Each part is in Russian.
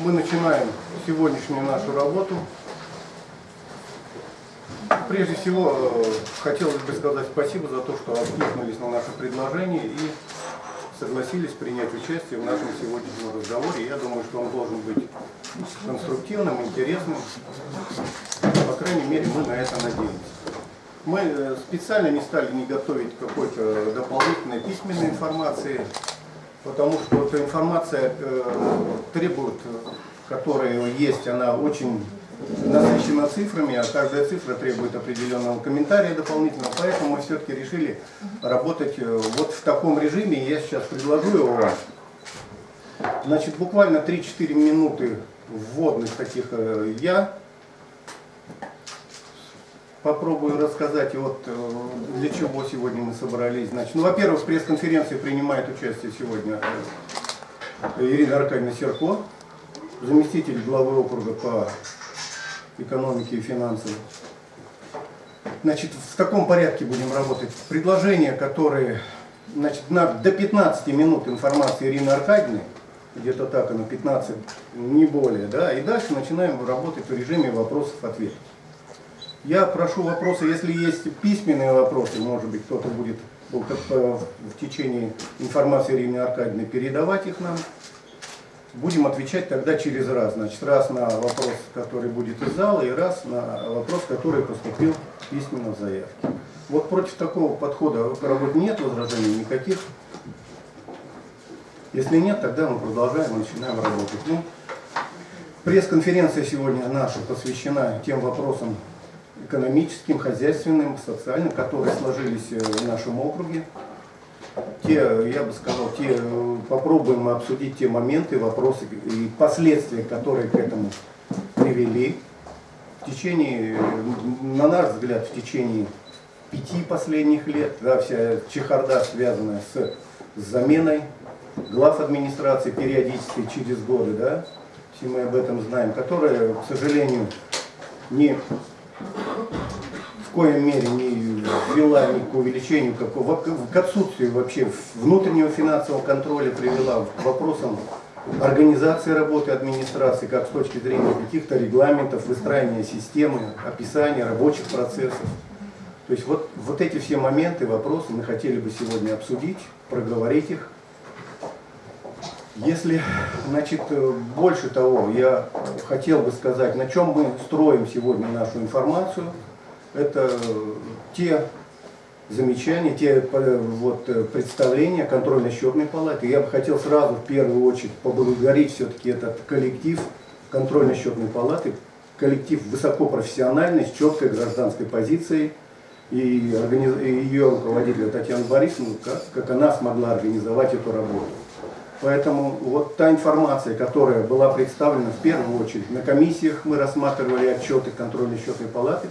мы начинаем сегодняшнюю нашу работу. Прежде всего, э, хотелось бы сказать спасибо за то, что откликнулись на наше предложение и согласились принять участие в нашем сегодняшнем разговоре. Я думаю, что он должен быть конструктивным, интересным. По крайней мере, мы на это надеемся. Мы э, специально не стали не готовить какой-то дополнительной письменной информации, потому что эта информация э, требует, которая есть, она очень насыщена цифрами, а каждая цифра требует определенного комментария дополнительного, поэтому мы все-таки решили работать э, вот в таком режиме, я сейчас предложу его. Значит, буквально 3-4 минуты вводных таких э, я попробую рассказать, вот э, для чего сегодня мы собрались. Значит, ну, во-первых, в пресс-конференции принимает участие сегодня Ирина Аркадьевна Серко, заместитель главы округа по экономики и финансам. Значит, в таком порядке будем работать. Предложения, которые, значит, на, до 15 минут информации Ирины Аркадьевны, где-то так, на 15, не более, да, и дальше начинаем работать в режиме вопросов-ответов. Я прошу вопросы, если есть письменные вопросы, может быть, кто-то будет в течение информации Ирины Аркадьевны передавать их нам. Будем отвечать тогда через раз. Значит, раз на вопрос, который будет из зала, и раз на вопрос, который поступил письменно в заявке. Вот против такого подхода работы нет возражений никаких. Если нет, тогда мы продолжаем и начинаем работать. Ну, пресс-конференция сегодня наша посвящена тем вопросам экономическим, хозяйственным, социальным, которые сложились э, в нашем округе те, я бы сказал, те, попробуем обсудить те моменты, вопросы и последствия, которые к этому привели. В течение, на наш взгляд, в течение пяти последних лет, да, вся чехарда связанная с, с заменой глав администрации периодически через годы, да, все мы об этом знаем, которая, к сожалению, не коем мере не ввела ни к увеличению, какого, к отсутствию вообще внутреннего финансового контроля, привела к вопросам организации работы администрации, как с точки зрения каких-то регламентов, выстраивания системы, описания рабочих процессов. То есть вот, вот эти все моменты, вопросы мы хотели бы сегодня обсудить, проговорить их. Если, значит, больше того, я хотел бы сказать, на чем мы строим сегодня нашу информацию – это те замечания, те вот, представления контрольно-счетной палаты. Я бы хотел сразу в первую очередь поблагодарить все-таки этот коллектив контрольно-счетной палаты, коллектив высокопрофессиональный, с четкой гражданской позицией, и, организ... и ее руководителя Татьяна Борисовна, как, как она смогла организовать эту работу. Поэтому вот та информация, которая была представлена в первую очередь на комиссиях, мы рассматривали отчеты контрольно-счетной палаты,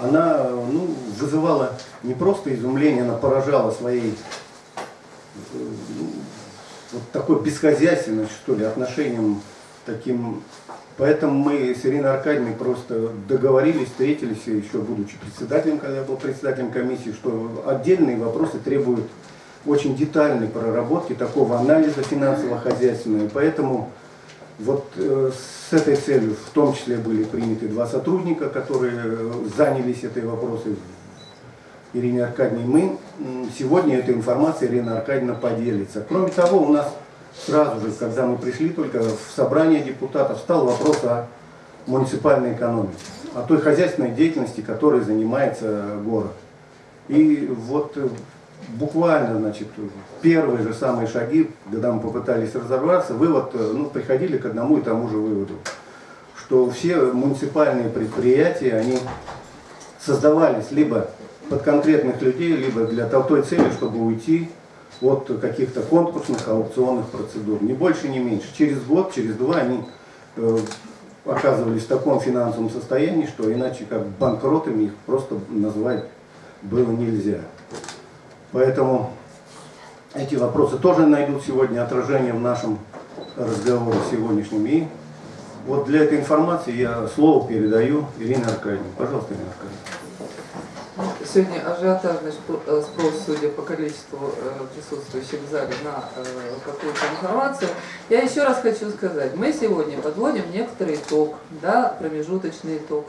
она ну, вызывала не просто изумление, она поражала своей ну, вот такой бесхозяйственностью, что ли, отношением таким. Поэтому мы с Ириной Аркадьевной просто договорились, встретились, еще будучи председателем, когда я был председателем комиссии, что отдельные вопросы требуют очень детальной проработки, такого анализа финансово-хозяйственного. Поэтому вот э, с этой целью в том числе были приняты два сотрудника, которые э, занялись этой вопросой. Ирине Аркадьевне мы. Сегодня эта информация Ирина Аркадьевна поделится. Кроме того, у нас сразу же, когда мы пришли только в собрание депутатов, стал вопрос о муниципальной экономике, о той хозяйственной деятельности, которой занимается город. И вот э, буквально, значит, первые же самые шаги, когда мы попытались разобраться, вывод, э, ну, приходили к одному и тому же выводу, что все муниципальные предприятия, они создавались либо под конкретных людей, либо для той цели, чтобы уйти от каких-то конкурсных, аукционных процедур. Не больше, не меньше. Через год, через два они э, оказывались в таком финансовом состоянии, что иначе как банкротами их просто назвать было нельзя. Поэтому эти вопросы тоже найдут сегодня отражение в нашем разговоре сегодняшнем. И вот для этой информации я слово передаю Ирине Аркадьевне. Пожалуйста, Ирина Аркадьевна. Сегодня ажиотажный э, спрос, судя по количеству э, присутствующих в зале, на э, какую-то информацию. Я еще раз хочу сказать, мы сегодня подводим некоторый итог, да, промежуточный итог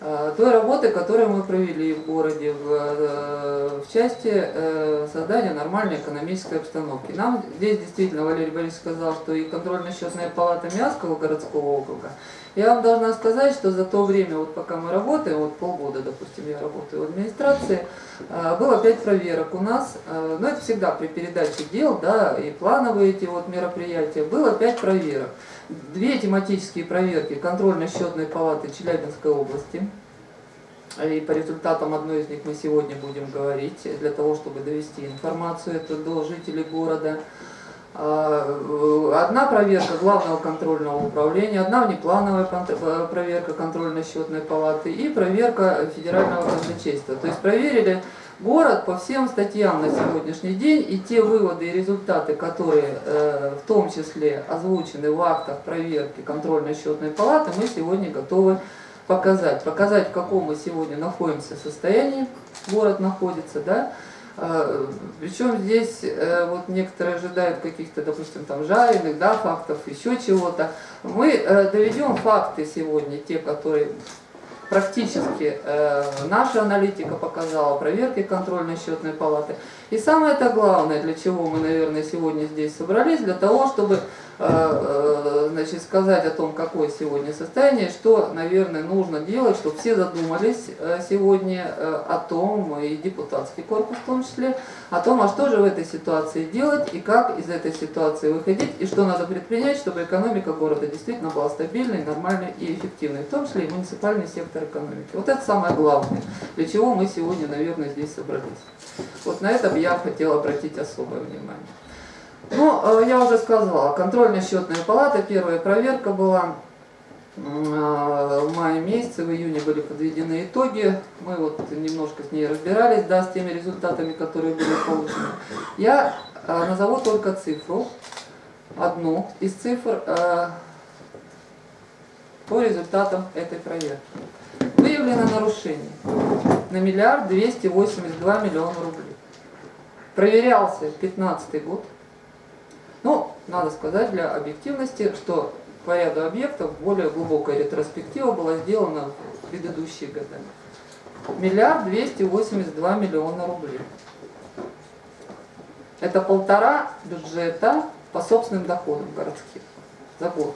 той работы, которую мы провели в городе в, в части создания нормальной экономической обстановки. Нам здесь действительно Валерий Борисович сказал, что и контрольно-счетная палата Миасского городского округа, я вам должна сказать, что за то время, вот пока мы работаем, вот полгода, допустим, я работаю в администрации, а, было пять проверок у нас, а, но это всегда при передаче дел, да, и плановые эти вот мероприятия, было пять проверок. Две тематические проверки контрольно-счетной палаты Челябинской области, и по результатам одной из них мы сегодня будем говорить, для того, чтобы довести информацию эту до жителей города. А, одна проверка главного контрольного управления, одна внеплановая э, проверка контрольно-счетной палаты и проверка федерального казначейства. То есть проверили город по всем статьям на сегодняшний день и те выводы и результаты, которые э, в том числе озвучены в актах проверки контрольно-счетной палаты, мы сегодня готовы показать. Показать, в каком мы сегодня находимся состоянии, город находится, да, Причем здесь э, вот некоторые ожидают каких-то, допустим, там жареных, да, фактов, еще чего-то. Мы э, доведем факты сегодня, те, которые практически э, наша аналитика показала, проверки контрольно-счетной палаты. И самое это главное, для чего мы, наверное, сегодня здесь собрались, для того, чтобы значит, сказать о том, какое сегодня состояние, что, наверное, нужно делать, чтобы все задумались э, сегодня о том, и депутатский корпус в том числе, о том, а что же в этой ситуации делать, и как из этой ситуации выходить, и что надо предпринять, чтобы экономика города действительно была стабильной, нормальной и эффективной, в том числе и муниципальный сектор экономики. Вот это самое главное, для чего мы сегодня, наверное, здесь собрались. Вот на это я хотела обратить особое внимание. Ну, э, я уже сказала, контрольно-счетная палата, первая проверка была э, в мае месяце, в июне были подведены итоги. Мы вот немножко с ней разбирались, да, с теми результатами, которые были получены. Я э, назову только цифру, одну из цифр по результатам этой проверки. Выявлено нарушение на миллиард двести восемьдесят два миллиона рублей. Проверялся 2015 год. Надо сказать для объективности, что по ряду объектов более глубокая ретроспектива была сделана в предыдущие годы. Миллиард двести восемьдесят два миллиона рублей. Это полтора бюджета по собственным доходам городских за год.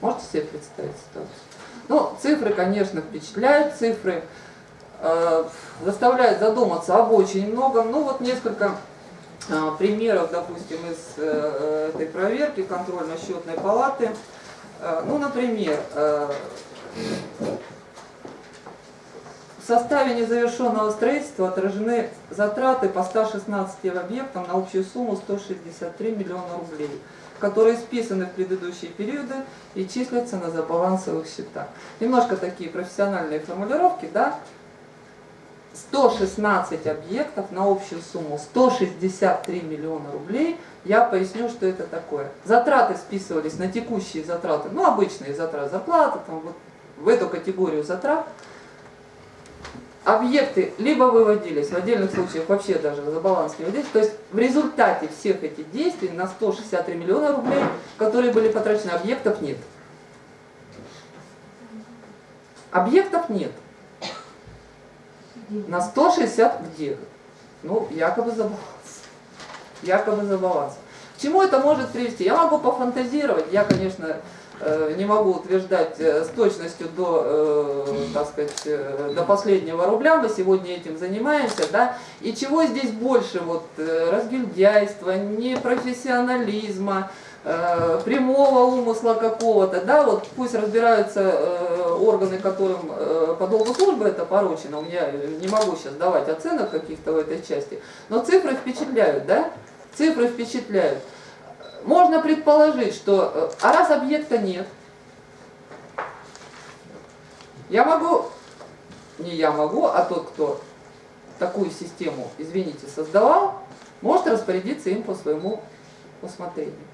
Можете себе представить ситуацию? Ну, цифры, конечно, впечатляют, цифры э, заставляют задуматься об очень многом. Ну, вот несколько примеров, допустим, из э, этой проверки контрольно-счетной палаты. Э, ну, например, э, в составе незавершенного строительства отражены затраты по 116 объектам на общую сумму 163 миллиона рублей, которые списаны в предыдущие периоды и числятся на забалансовых счетах. Немножко такие профессиональные формулировки, да, 116 объектов на общую сумму 163 миллиона рублей. Я поясню, что это такое. Затраты списывались на текущие затраты, ну обычные затраты, зарплаты, там, вот, в эту категорию затрат. Объекты либо выводились, в отдельных случаях вообще даже за баланс не выводились. То есть в результате всех этих действий на 163 миллиона рублей, которые были потрачены, объектов нет. Объектов нет на 160 где? Ну, якобы за баланс. Якобы за баланс. К чему это может привести? Я могу пофантазировать, я, конечно, э, не могу утверждать э, с точностью до, э, так сказать, до последнего рубля, мы сегодня этим занимаемся, да, и чего здесь больше, вот, разгильдяйства, непрофессионализма, прямого умысла какого-то, да, вот пусть разбираются органы, которым э, по долгу службы это поручено, я не могу сейчас давать оценок каких-то в этой части, но цифры впечатляют, да, цифры впечатляют. Можно предположить, что, э, а раз объекта нет, я могу, не я могу, а тот, кто такую систему, извините, создавал, может распорядиться им по своему усмотрению.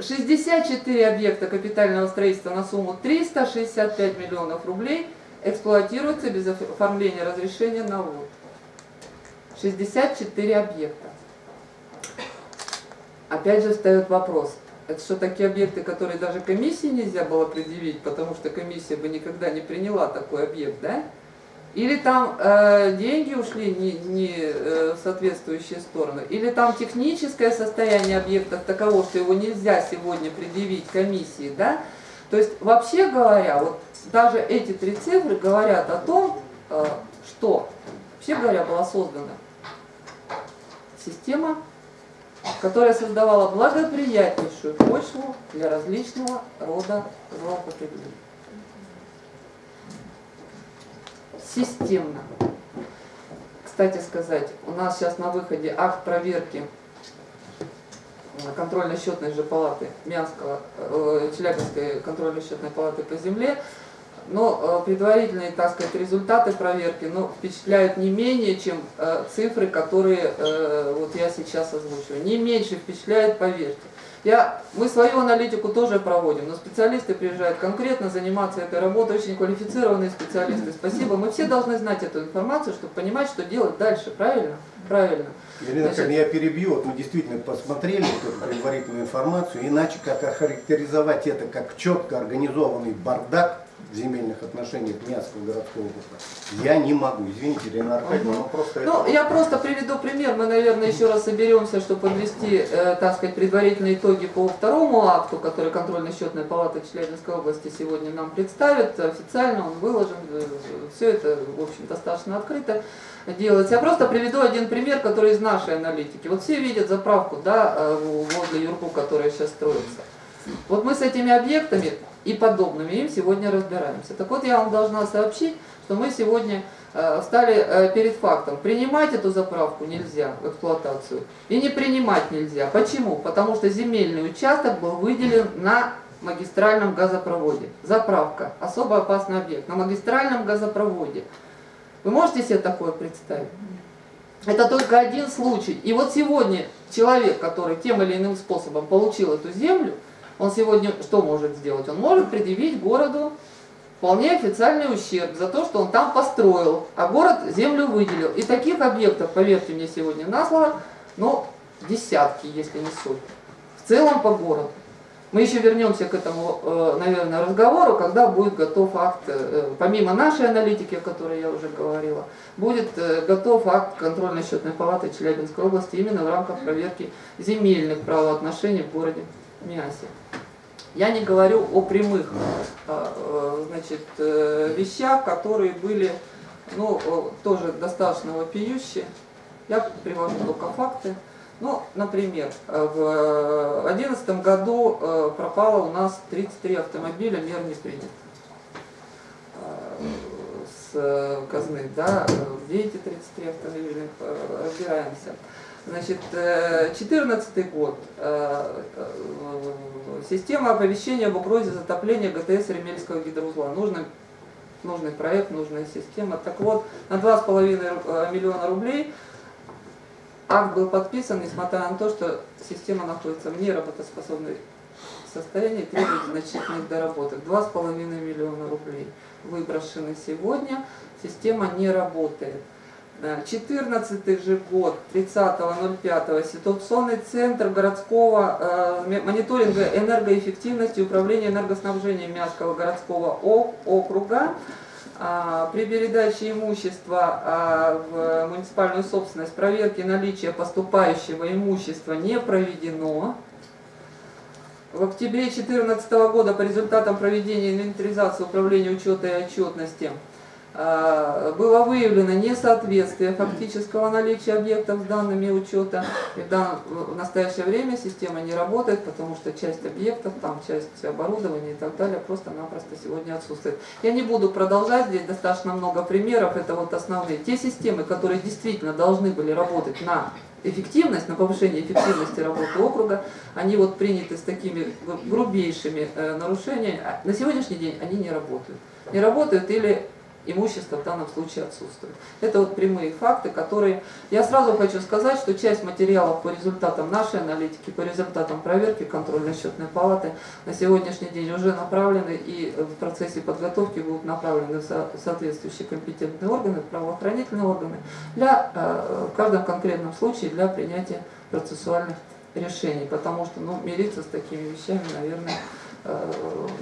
64 объекта капитального строительства на сумму 365 миллионов рублей. эксплуатируются без оформления разрешения на ввод. 64 объекта. Опять же встает вопрос, это что такие объекты, которые даже комиссии нельзя было предъявить, потому что комиссия бы никогда не приняла такой объект, да? Или там э, деньги ушли не, не э, в соответствующие стороны, или там техническое состояние объекта таково, что его нельзя сегодня предъявить комиссии, да? То есть, вообще говоря, вот даже эти три цифры говорят о том, э, что, вообще говоря, была создана система, которая создавала благоприятнейшую почву для различного рода злоупотреблений. Системно. Кстати сказать, у нас сейчас на выходе акт проверки контрольно-счетной же палаты Мянского, э, Челябинской контрольно-счетной палаты по земле, но э, предварительные, так сказать, результаты проверки ну, впечатляют не менее, чем э, цифры, которые э, вот я сейчас озвучиваю. Не меньше впечатляет, поверьте. Я, мы свою аналитику тоже проводим, но специалисты приезжают конкретно заниматься этой работой, очень квалифицированные специалисты. Спасибо. Мы все должны знать эту информацию, чтобы понимать, что делать дальше. Правильно? Правильно. Елена, Значит, я перебью, вот мы действительно посмотрели эту предварительную информацию, иначе как охарактеризовать это как четко организованный бардак, земельных отношениях Мянского городского округа. Я не могу, извините, Ирина Аркадьевна, угу. но просто Ну, это... я просто приведу пример, мы, наверное, еще раз соберемся, чтобы подвести, э, так сказать, предварительные итоги по второму акту, который контрольно-счетная палата Челябинской области сегодня нам представит, официально он выложен, э, все это, в общем, достаточно открыто делается. Я просто приведу один пример, который из нашей аналитики. Вот все видят заправку, да, э, возле Юрку, которая сейчас строится. Вот мы с этими объектами и подобными им сегодня разбираемся. Так вот, я вам должна сообщить, что мы сегодня э, стали э, перед фактом. Принимать эту заправку нельзя в эксплуатацию и не принимать нельзя. Почему? Потому что земельный участок был выделен на магистральном газопроводе. Заправка. Особо опасный объект. На магистральном газопроводе. Вы можете себе такое представить? Это только один случай. И вот сегодня человек, который тем или иным способом получил эту землю, он сегодня что может сделать? Он может предъявить городу вполне официальный ущерб за то, что он там построил, а город землю выделил. И таких объектов, поверьте мне сегодня на слово, ну, десятки, если не сотни. В целом по городу. Мы еще вернемся к этому, э, наверное, разговору, когда будет готов акт, э, помимо нашей аналитики, о которой я уже говорила, будет э, готов акт контрольно-счетной палаты Челябинской области именно в рамках проверки земельных правоотношений в городе Миасе. Я не говорю о прямых э, значит, э, вещах, которые были ну, тоже достаточно вопиющие. Я привожу только факты. Ну, например, в 2011 году э, пропало у нас 33 автомобиля, мер не принят с казны, да, где эти 33 автомобиля, разбираемся. Значит, 2014 год. Система оповещения об угрозе затопления ГТС Ремельского гидроузла. Нужный, нужный проект, нужная система. Так вот, на 2,5 э, миллиона рублей акт был подписан, несмотря на то, что система находится в неработоспособной состоянии требует значительных доработок. 2,5 миллиона рублей выброшены сегодня, система не работает. 14 же год, 30.05, ситуационный центр городского э, мониторинга энергоэффективности управления энергоснабжением Мягкого городского округа э, при передаче имущества э, в муниципальную собственность проверки наличия поступающего имущества не проведено. В октябре 2014 года по результатам проведения инвентаризации управления учета и отчетности было выявлено несоответствие фактического наличия объектов с данными учета. И в, данном, в настоящее время система не работает, потому что часть объектов, там часть оборудования и так далее просто-напросто сегодня отсутствует. Я не буду продолжать, здесь достаточно много примеров, это вот основные. Те системы, которые действительно должны были работать на эффективность, на повышение эффективности работы округа, они вот приняты с такими грубейшими э, нарушениями. А на сегодняшний день они не работают. Не работают или имущество в данном случае отсутствует. Это вот прямые факты, которые... Я сразу хочу сказать, что часть материалов по результатам нашей аналитики, по результатам проверки контрольно-счетной палаты на сегодняшний день уже направлены и в процессе подготовки будут направлены в соответствующие компетентные органы, правоохранительные органы, для, э, в каждом конкретном случае для принятия процессуальных решений, потому что ну, мириться с такими вещами, наверное,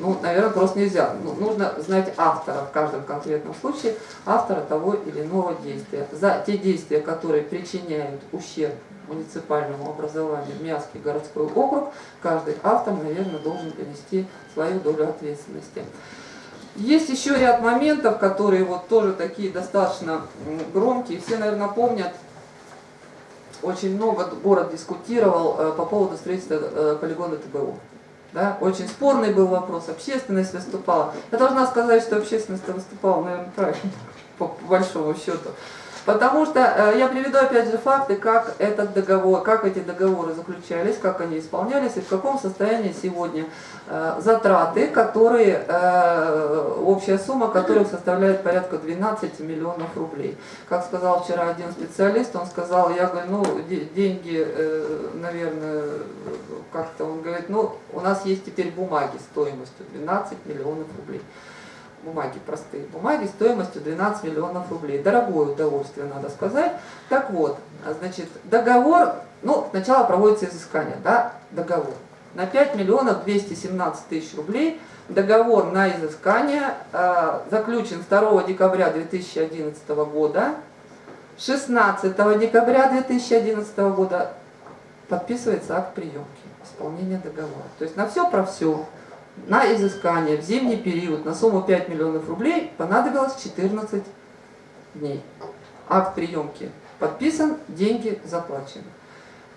ну, наверное, просто нельзя. Ну, нужно знать автора в каждом конкретном случае, автора того или иного действия. За те действия, которые причиняют ущерб муниципальному образованию Миасский городской округ, каждый автор, наверное, должен понести свою долю ответственности. Есть еще ряд моментов, которые вот тоже такие достаточно громкие. Все, наверное, помнят, очень много город дискутировал э, по поводу строительства э, полигона ТБУ. Да? Очень спорный был вопрос, общественность выступала. Я должна сказать, что общественность выступала, наверное, правильно, по большому счету. Потому что э, я приведу опять же факты, как этот договор, как эти договоры заключались, как они исполнялись и в каком состоянии сегодня э, затраты, которые, э, общая сумма которых составляет порядка 12 миллионов рублей. Как сказал вчера один специалист, он сказал, я говорю, ну деньги, наверное, как-то, он говорит, ну у нас есть теперь бумаги стоимостью 12 миллионов рублей бумаги, простые бумаги, стоимостью 12 миллионов рублей. Дорогое удовольствие, надо сказать. Так вот, значит, договор, ну, сначала проводится изыскание, да, договор. На 5 миллионов 217 тысяч рублей договор на изыскание э, заключен 2 декабря 2011 года. 16 декабря 2011 года подписывается акт приемки, исполнения договора. То есть на все про все на изыскание в зимний период на сумму 5 миллионов рублей понадобилось 14 дней. Акт приемки подписан, деньги заплачены.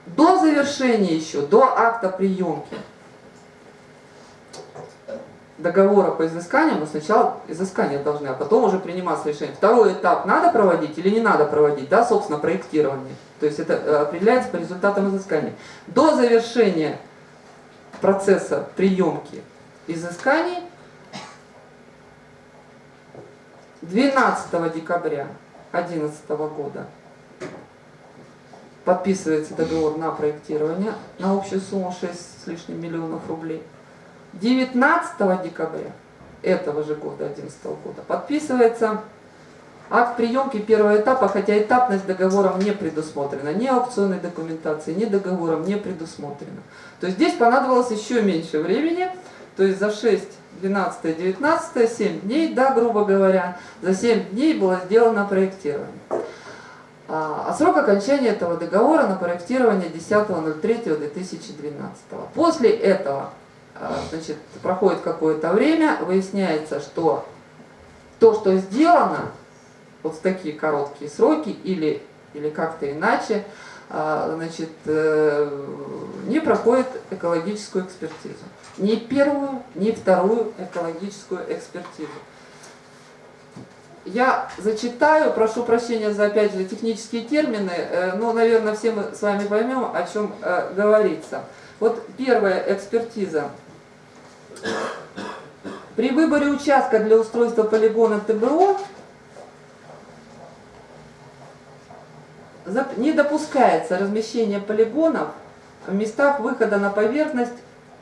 До завершения еще, до акта приемки договора по изысканию, мы сначала изыскание должны, а потом уже приниматься решение. Второй этап надо проводить или не надо проводить, да, собственно, проектирование. То есть это э, определяется по результатам изыскания. До завершения процесса приемки изысканий 12 декабря 2011 года подписывается договор на проектирование на общую сумму 6 с лишним миллионов рублей. 19 декабря этого же года, 2011 года, подписывается акт приемки первого этапа, хотя этапность договором не предусмотрена, ни аукционной документации, ни договором не предусмотрена. То есть здесь понадобилось еще меньше времени, то есть за 6, 12, 19, 7 дней, да, грубо говоря, за 7 дней было сделано проектирование. А, а срок окончания этого договора на проектирование 10.03.2012. После этого а, значит, проходит какое-то время, выясняется, что то, что сделано, вот в такие короткие сроки или, или как-то иначе, а, значит, э, не проходит экологическую экспертизу ни первую, ни вторую экологическую экспертизу. Я зачитаю, прошу прощения за, опять же, технические термины, э, но, наверное, все мы с вами поймем, о чем э, говорится. Вот первая экспертиза. При выборе участка для устройства полигона ТБО не допускается размещение полигонов в местах выхода на поверхность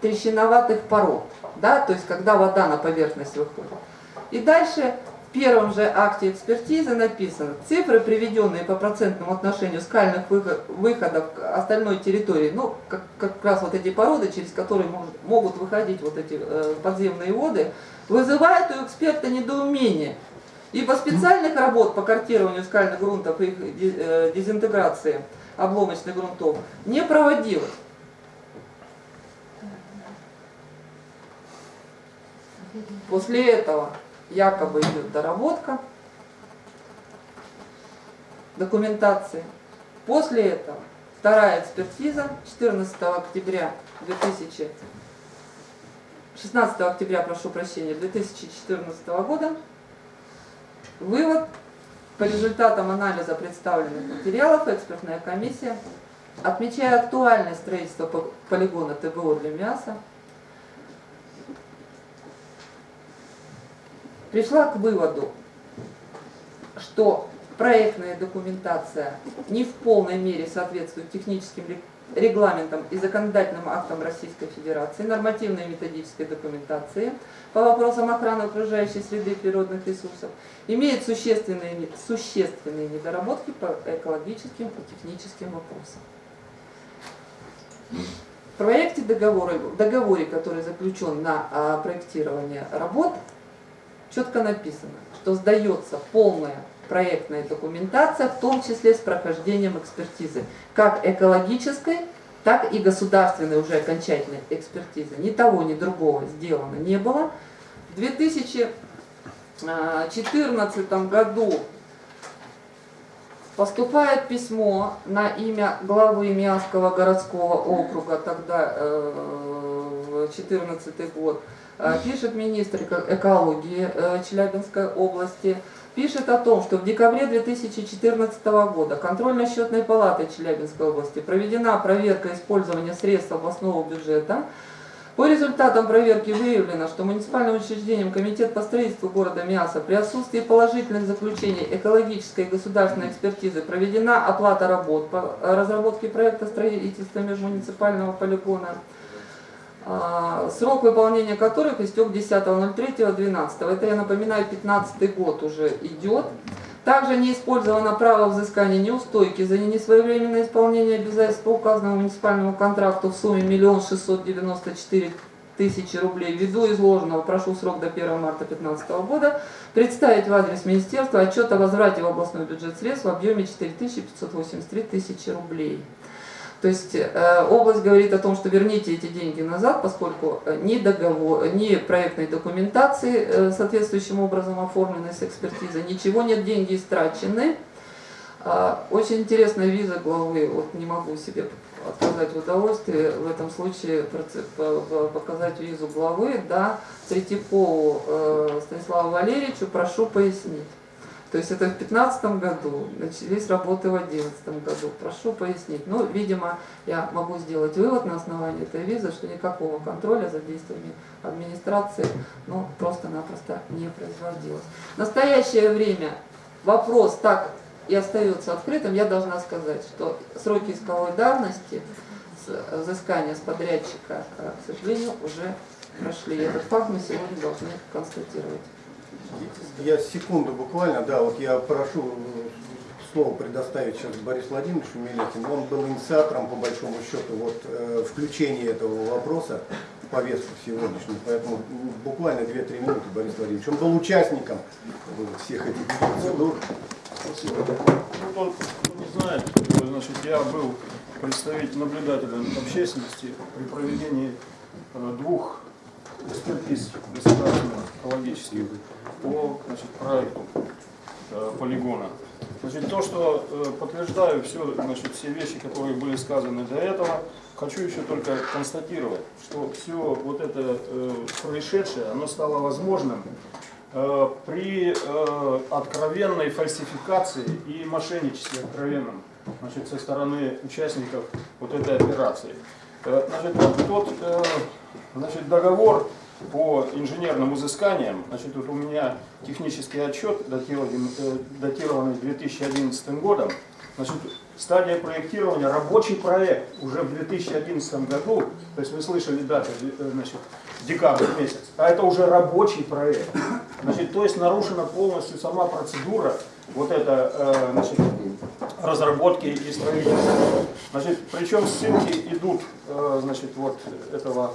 трещиноватых пород, да, то есть когда вода на поверхность выходит. И дальше в первом же акте экспертизы написано, цифры, приведенные по процентному отношению скальных выходов к остальной территории, ну, как, как раз вот эти породы, через которые может, могут выходить вот эти э, подземные воды, вызывают у эксперта недоумение. Ибо специальных работ по картированию скальных грунтов и их э, дезинтеграции обломочных грунтов не проводилось. После этого якобы идет доработка документации. После этого вторая экспертиза 14 октября 2000 16 октября, прошу прощения, 2014 года. Вывод. По результатам анализа представленных материалов экспертная комиссия, отмечая актуальность строительства полигона ТБО для мяса, пришла к выводу, что проектная документация не в полной мере соответствует техническим регламентам и законодательным актам Российской Федерации, нормативной и методической документации по вопросам охраны окружающей среды и природных ресурсов, имеет существенные, существенные недоработки по экологическим и техническим вопросам. В проекте договора, договоре, который заключен на а, проектирование работ, четко написано, что сдается полная проектная документация, в том числе с прохождением экспертизы, как экологической, так и государственной уже окончательной экспертизы. Ни того, ни другого сделано не было. В 2014 году поступает письмо на имя главы Миасского городского округа, тогда 2014 э, год, э, пишет министр экологии э, Челябинской области, пишет о том, что в декабре 2014 года контрольно-счетной палатой Челябинской области проведена проверка использования средств областного бюджета. По результатам проверки выявлено, что муниципальным учреждением Комитет по строительству города Миаса при отсутствии положительных заключений экологической и государственной экспертизы проведена оплата работ по разработке проекта строительства межмуниципального полигона срок выполнения которых истек 10.03.12. Это, я напоминаю, 15 год уже идет. Также не использовано право взыскания неустойки за несвоевременное исполнение обязательств по указанному муниципальному контракту в сумме 1 694 тысячи рублей. Ввиду изложенного, прошу срок до 1 марта 2015 года, представить в адрес Министерства отчет о возврате в областной бюджет средств в объеме 4583 тысячи рублей. То есть э, область говорит о том, что верните эти деньги назад, поскольку э, ни, договор, ни проектной документации э, соответствующим образом оформленной с экспертизой, ничего нет, деньги истрачены. А, очень интересная виза главы, вот не могу себе отказать в удовольствии в этом случае показать визу главы, да, Третьякову Станиславу Валерьевичу, прошу пояснить. То есть это в 2015 году, начались работы в 2011 году. Прошу пояснить. Ну, видимо, я могу сделать вывод на основании этой визы, что никакого контроля за действиями администрации ну, просто-напросто не производилось. В настоящее время вопрос так и остается открытым. Я должна сказать, что сроки исковой давности взыскания с подрядчика, э, к сожалению, уже прошли. Этот факт мы сегодня должны констатировать. Я секунду буквально, да, вот я прошу слово предоставить сейчас Борису Владимировичу Мелехину. Он был инициатором, по большому счету, вот, э, включения этого вопроса в повестку сегодняшнюю. Поэтому буквально 2-3 минуты, Борис Владимирович. Он был участником всех этих процедур. Спасибо. Ну, кто не знает, значит, я был представителем наблюдателем общественности при проведении э, двух экспертиз государственных экологических по значит, проекту э, полигона. Значит, то, что э, подтверждаю все, значит, все вещи, которые были сказаны до этого, хочу еще только констатировать, что все вот это э, происшедшее, оно стало возможным э, при э, откровенной фальсификации и мошенничестве откровенном значит, со стороны участников вот этой операции. Э, значит, тот э, значит, договор по инженерным изысканиям, значит, вот у меня технический отчет, э, датированный 2011 годом, значит, стадия проектирования, рабочий проект уже в 2011 году, то есть вы слышали дату, э, значит, декабрь месяц, а это уже рабочий проект. Значит, то есть нарушена полностью сама процедура вот это, э, значит, разработки и строительства. Значит, причем ссылки идут, э, значит, вот этого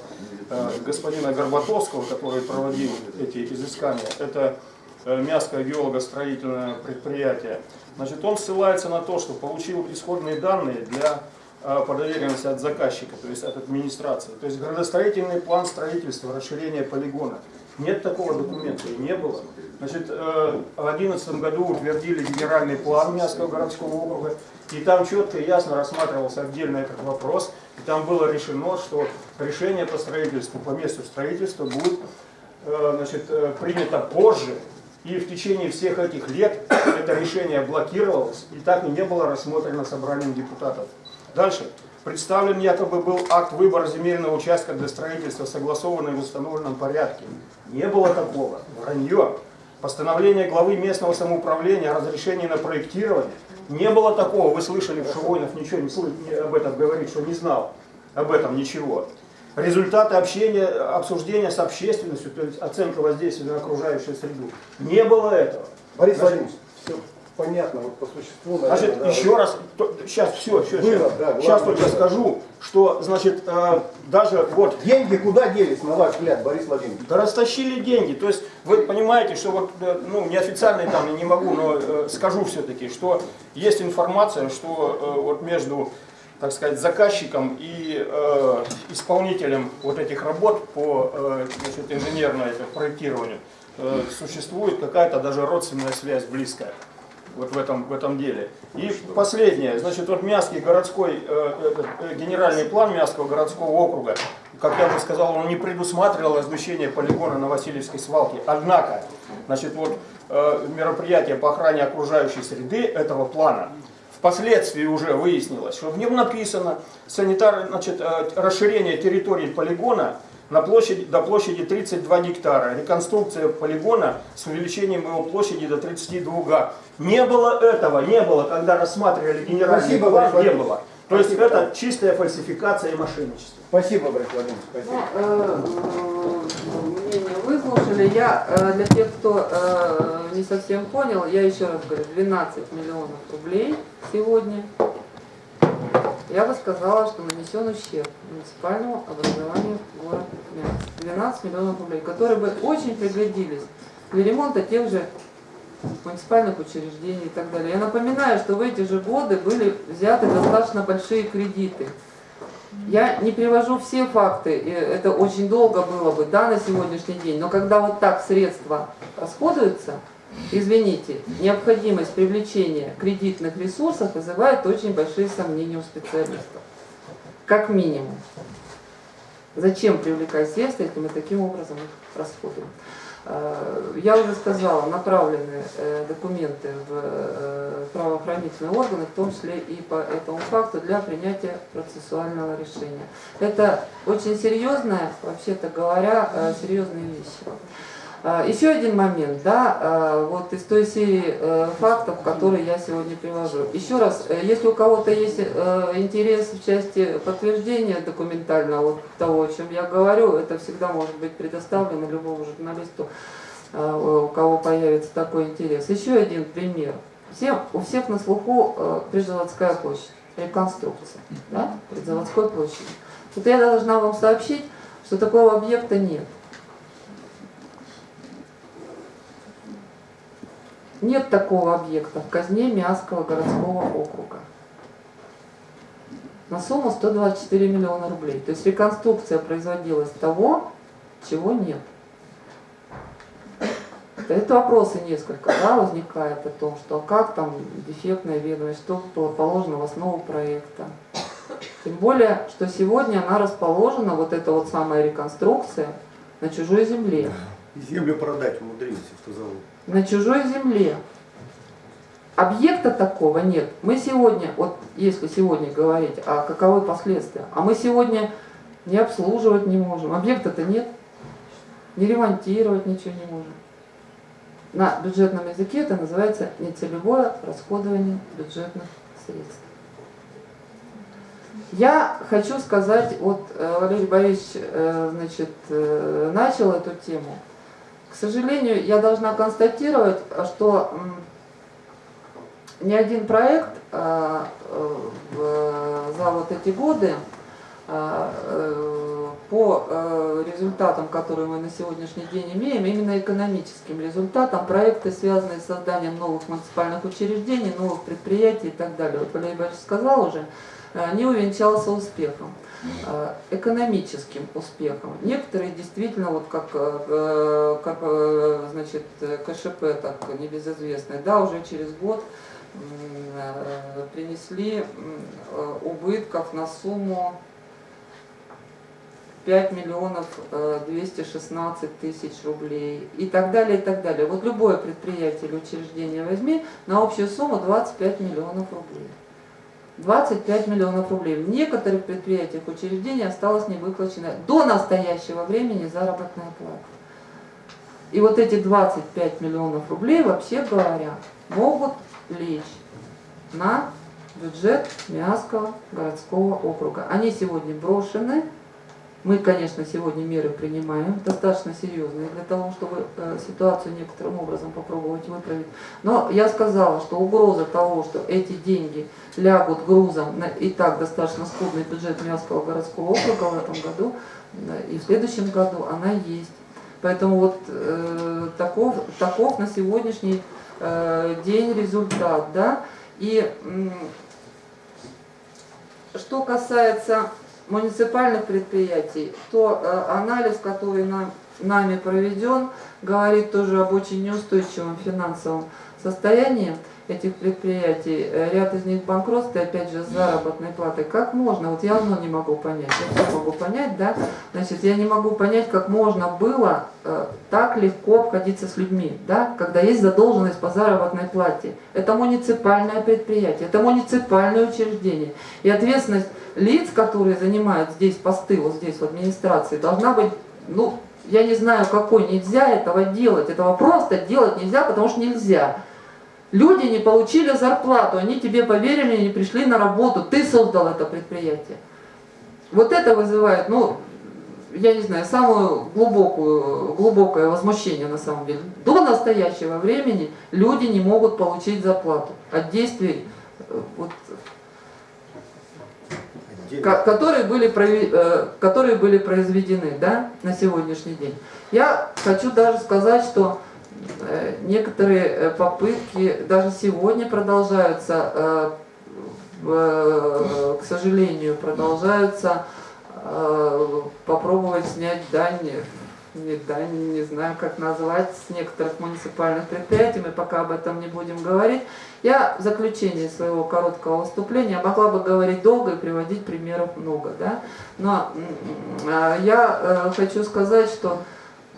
э, господина Горбатовского, который проводил эти изыскания. Это Мяское геолого-строительное предприятие. Значит, он ссылается на то, что получил исходные данные для по доверенности от заказчика, то есть от администрации. То есть градостроительный план строительства, расширения полигона. Нет такого документа и не было. Значит, э, в 2011 году утвердили генеральный план Мясского городского округа, и там четко и ясно рассматривался отдельно этот вопрос, и там было решено, что решение по строительству, по месту строительства будет э, значит, э, принято позже, и в течение всех этих лет это решение блокировалось, и так и не было рассмотрено собранием депутатов. Дальше. Представлен якобы был акт выбора земельного участка для строительства, согласованный в установленном порядке. Не было такого. Вранье. Постановление главы местного самоуправления о разрешении на проектирование. Не было такого, вы слышали, что Воинов ничего не, слы- не об этом говорит, что не знал об этом ничего. Результаты общения, обсуждения с общественностью, то есть оценка воздействия на окружающую среду. Не было этого. Борис Владимирович, все понятно, вот по существу, наверное, Значит, да. еще раз, сейчас все, все, Было, да, сейчас только было. скажу, что, значит, э, даже вот Деньги куда делись, на ваш взгляд, Борис Владимирович? Да растащили деньги. То есть вы понимаете, что вот, э, ну, неофициально там не могу, но э, скажу все-таки, что есть информация, что э, вот между, так сказать, заказчиком и э, исполнителем вот этих работ по э, значит, инженерному проектированию э, существует какая-то даже родственная связь близкая вот в этом, в этом деле. И последнее, значит, вот Мягкий городской, э, этот, э, генеральный план Мягкого городского округа, как я уже сказал, он не предусматривал размещение полигона на Васильевской свалке. Однако, значит, вот э, мероприятия по охране окружающей среды этого плана Впоследствии уже выяснилось, что в нем написано санитар, значит, э, расширение территории полигона на площади, до площади 32 гектара, реконструкция полигона с увеличением его площади до 32 га. Не было этого, не было, когда рассматривали генеральный Спасибо, план, не было. То есть Спасибо. это чистая фальсификация и мошенничество. Спасибо, Борис Владимирович, спасибо. Ну, э, э, мнение выслушали. Я э, для тех, кто э, не совсем понял, я еще раз говорю, 12 миллионов рублей сегодня. Я бы сказала, что нанесен ущерб муниципальному образованию города Мянск. 12 миллионов рублей, которые бы очень пригодились для ремонта тех же муниципальных учреждений и так далее. Я напоминаю, что в эти же годы были взяты достаточно большие кредиты. Я не привожу все факты, это очень долго было бы, да, на сегодняшний день, но когда вот так средства расходуются, извините, необходимость привлечения кредитных ресурсов вызывает очень большие сомнения у специалистов. Как минимум. Зачем привлекать средства, если мы таким образом их расходуем? Э, Я уже сказала, направлены э, документы в э, правоохранительные органы, в том числе и по этому факту, для принятия процессуального решения. Это очень серьезная, вообще-то говоря, серьезные вещи. А, Еще один момент, да, а, вот из той серии э, фактов, которые я сегодня привожу. Еще раз, э, если у кого-то есть э, интерес в части подтверждения документального того, о чем я говорю, это всегда может быть предоставлено любому журналисту, э, у кого появится такой интерес. Еще один пример. Всем, у всех на слуху Прижеводская площадь, реконструкция, да, Прижеводской площади. Вот я должна вам сообщить, что такого объекта нет. Нет такого объекта в казне Миасского городского округа. На сумму 124 миллиона рублей. То есть реконструкция производилась того, чего нет. Это вопросы несколько да, возникает о том, что как там дефектная ведомость, что было положено в основу проекта. Тем более, что сегодня она расположена, вот эта вот самая реконструкция, на чужой земле. Землю продать умудрился, что зовут. На чужой земле. Объекта такого нет. Мы сегодня, вот если сегодня говорить, а каковы последствия, а мы сегодня не обслуживать не можем. Объекта-то нет. Не ремонтировать ничего не можем. На бюджетном языке это называется нецелевое расходование бюджетных средств. Я хочу сказать, вот э, Валерий Борисович э, значит, э, начал эту тему. Сожалению, я должна констатировать, что ни один проект а, э, в- за вот эти годы а, э, по э, результатам, которые мы на сегодняшний день имеем, именно экономическим результатам, проекты, связанные с созданием новых муниципальных учреждений, новых предприятий и так далее. Вот Валерий Борисович сказал уже, э, не увенчался успехом э, экономическим успехом. Некоторые действительно, вот как э, э, э, значит, э, КШП, так небезызвестный, да, уже через год э, принесли э, убытков на сумму 5 миллионов э, 216 тысяч рублей и так далее, и так далее. Вот любое предприятие или учреждение возьми на общую сумму 25 миллионов рублей. 25 миллионов рублей. В некоторых предприятиях учреждений осталось невыплаченная до настоящего времени заработная плата. И вот эти 25 миллионов рублей, вообще говоря, могут лечь на бюджет Миасского городского округа. Они сегодня брошены. Мы, конечно, сегодня меры принимаем, достаточно серьезные, для того, чтобы э, ситуацию некоторым образом попробовать выправить. Но я сказала, что угроза того, что эти деньги лягут грузом на и так достаточно скудный бюджет Миасского городского округа в этом году э, и в следующем году, она есть. Поэтому вот э, таков, таков на сегодняшний э, день результат. Да? И м, что касается муниципальных предприятий, то э, анализ, который нам, нами проведен, говорит тоже об очень неустойчивом финансовом состоянии этих предприятий. Э, Ряд из них банкротства, опять же, с заработной платой. Как можно, вот я одно не могу понять, я все могу понять, да, значит, я не могу понять, как можно было э, так легко обходиться с людьми, да, когда есть задолженность по заработной плате. Это муниципальное предприятие, это муниципальное учреждение. И ответственность лиц, которые занимают здесь посты, вот здесь в администрации, должна быть, ну, я не знаю какой, нельзя этого делать, этого просто делать нельзя, потому что нельзя. Люди не получили зарплату, они тебе поверили не пришли на работу, ты создал это предприятие. Вот это вызывает, ну, я не знаю, самое глубокую, глубокое возмущение на самом деле. До настоящего времени люди не могут получить зарплату от действий, э, вот, которые, были, э, которые были произведены да, на сегодняшний день. Я хочу даже сказать, что э, некоторые э, попытки даже сегодня продолжаются, к сожалению, продолжаются попробовать снять дань, не дань, не знаю как назвать, с некоторых муниципальных предприятий, мы пока об этом не будем говорить. Я в заключении своего короткого выступления могла бы говорить долго и приводить примеров много, да? но э, я э, хочу сказать, что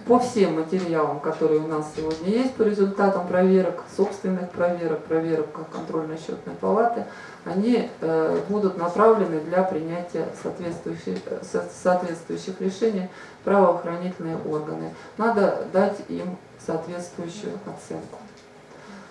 по всем материалам, которые у нас сегодня есть, по результатам проверок, собственных проверок, проверок контрольно-счетной палаты, они э, будут направлены для принятия соответствующих, э, со- соответствующих решений правоохранительные органы. Надо дать им соответствующую оценку.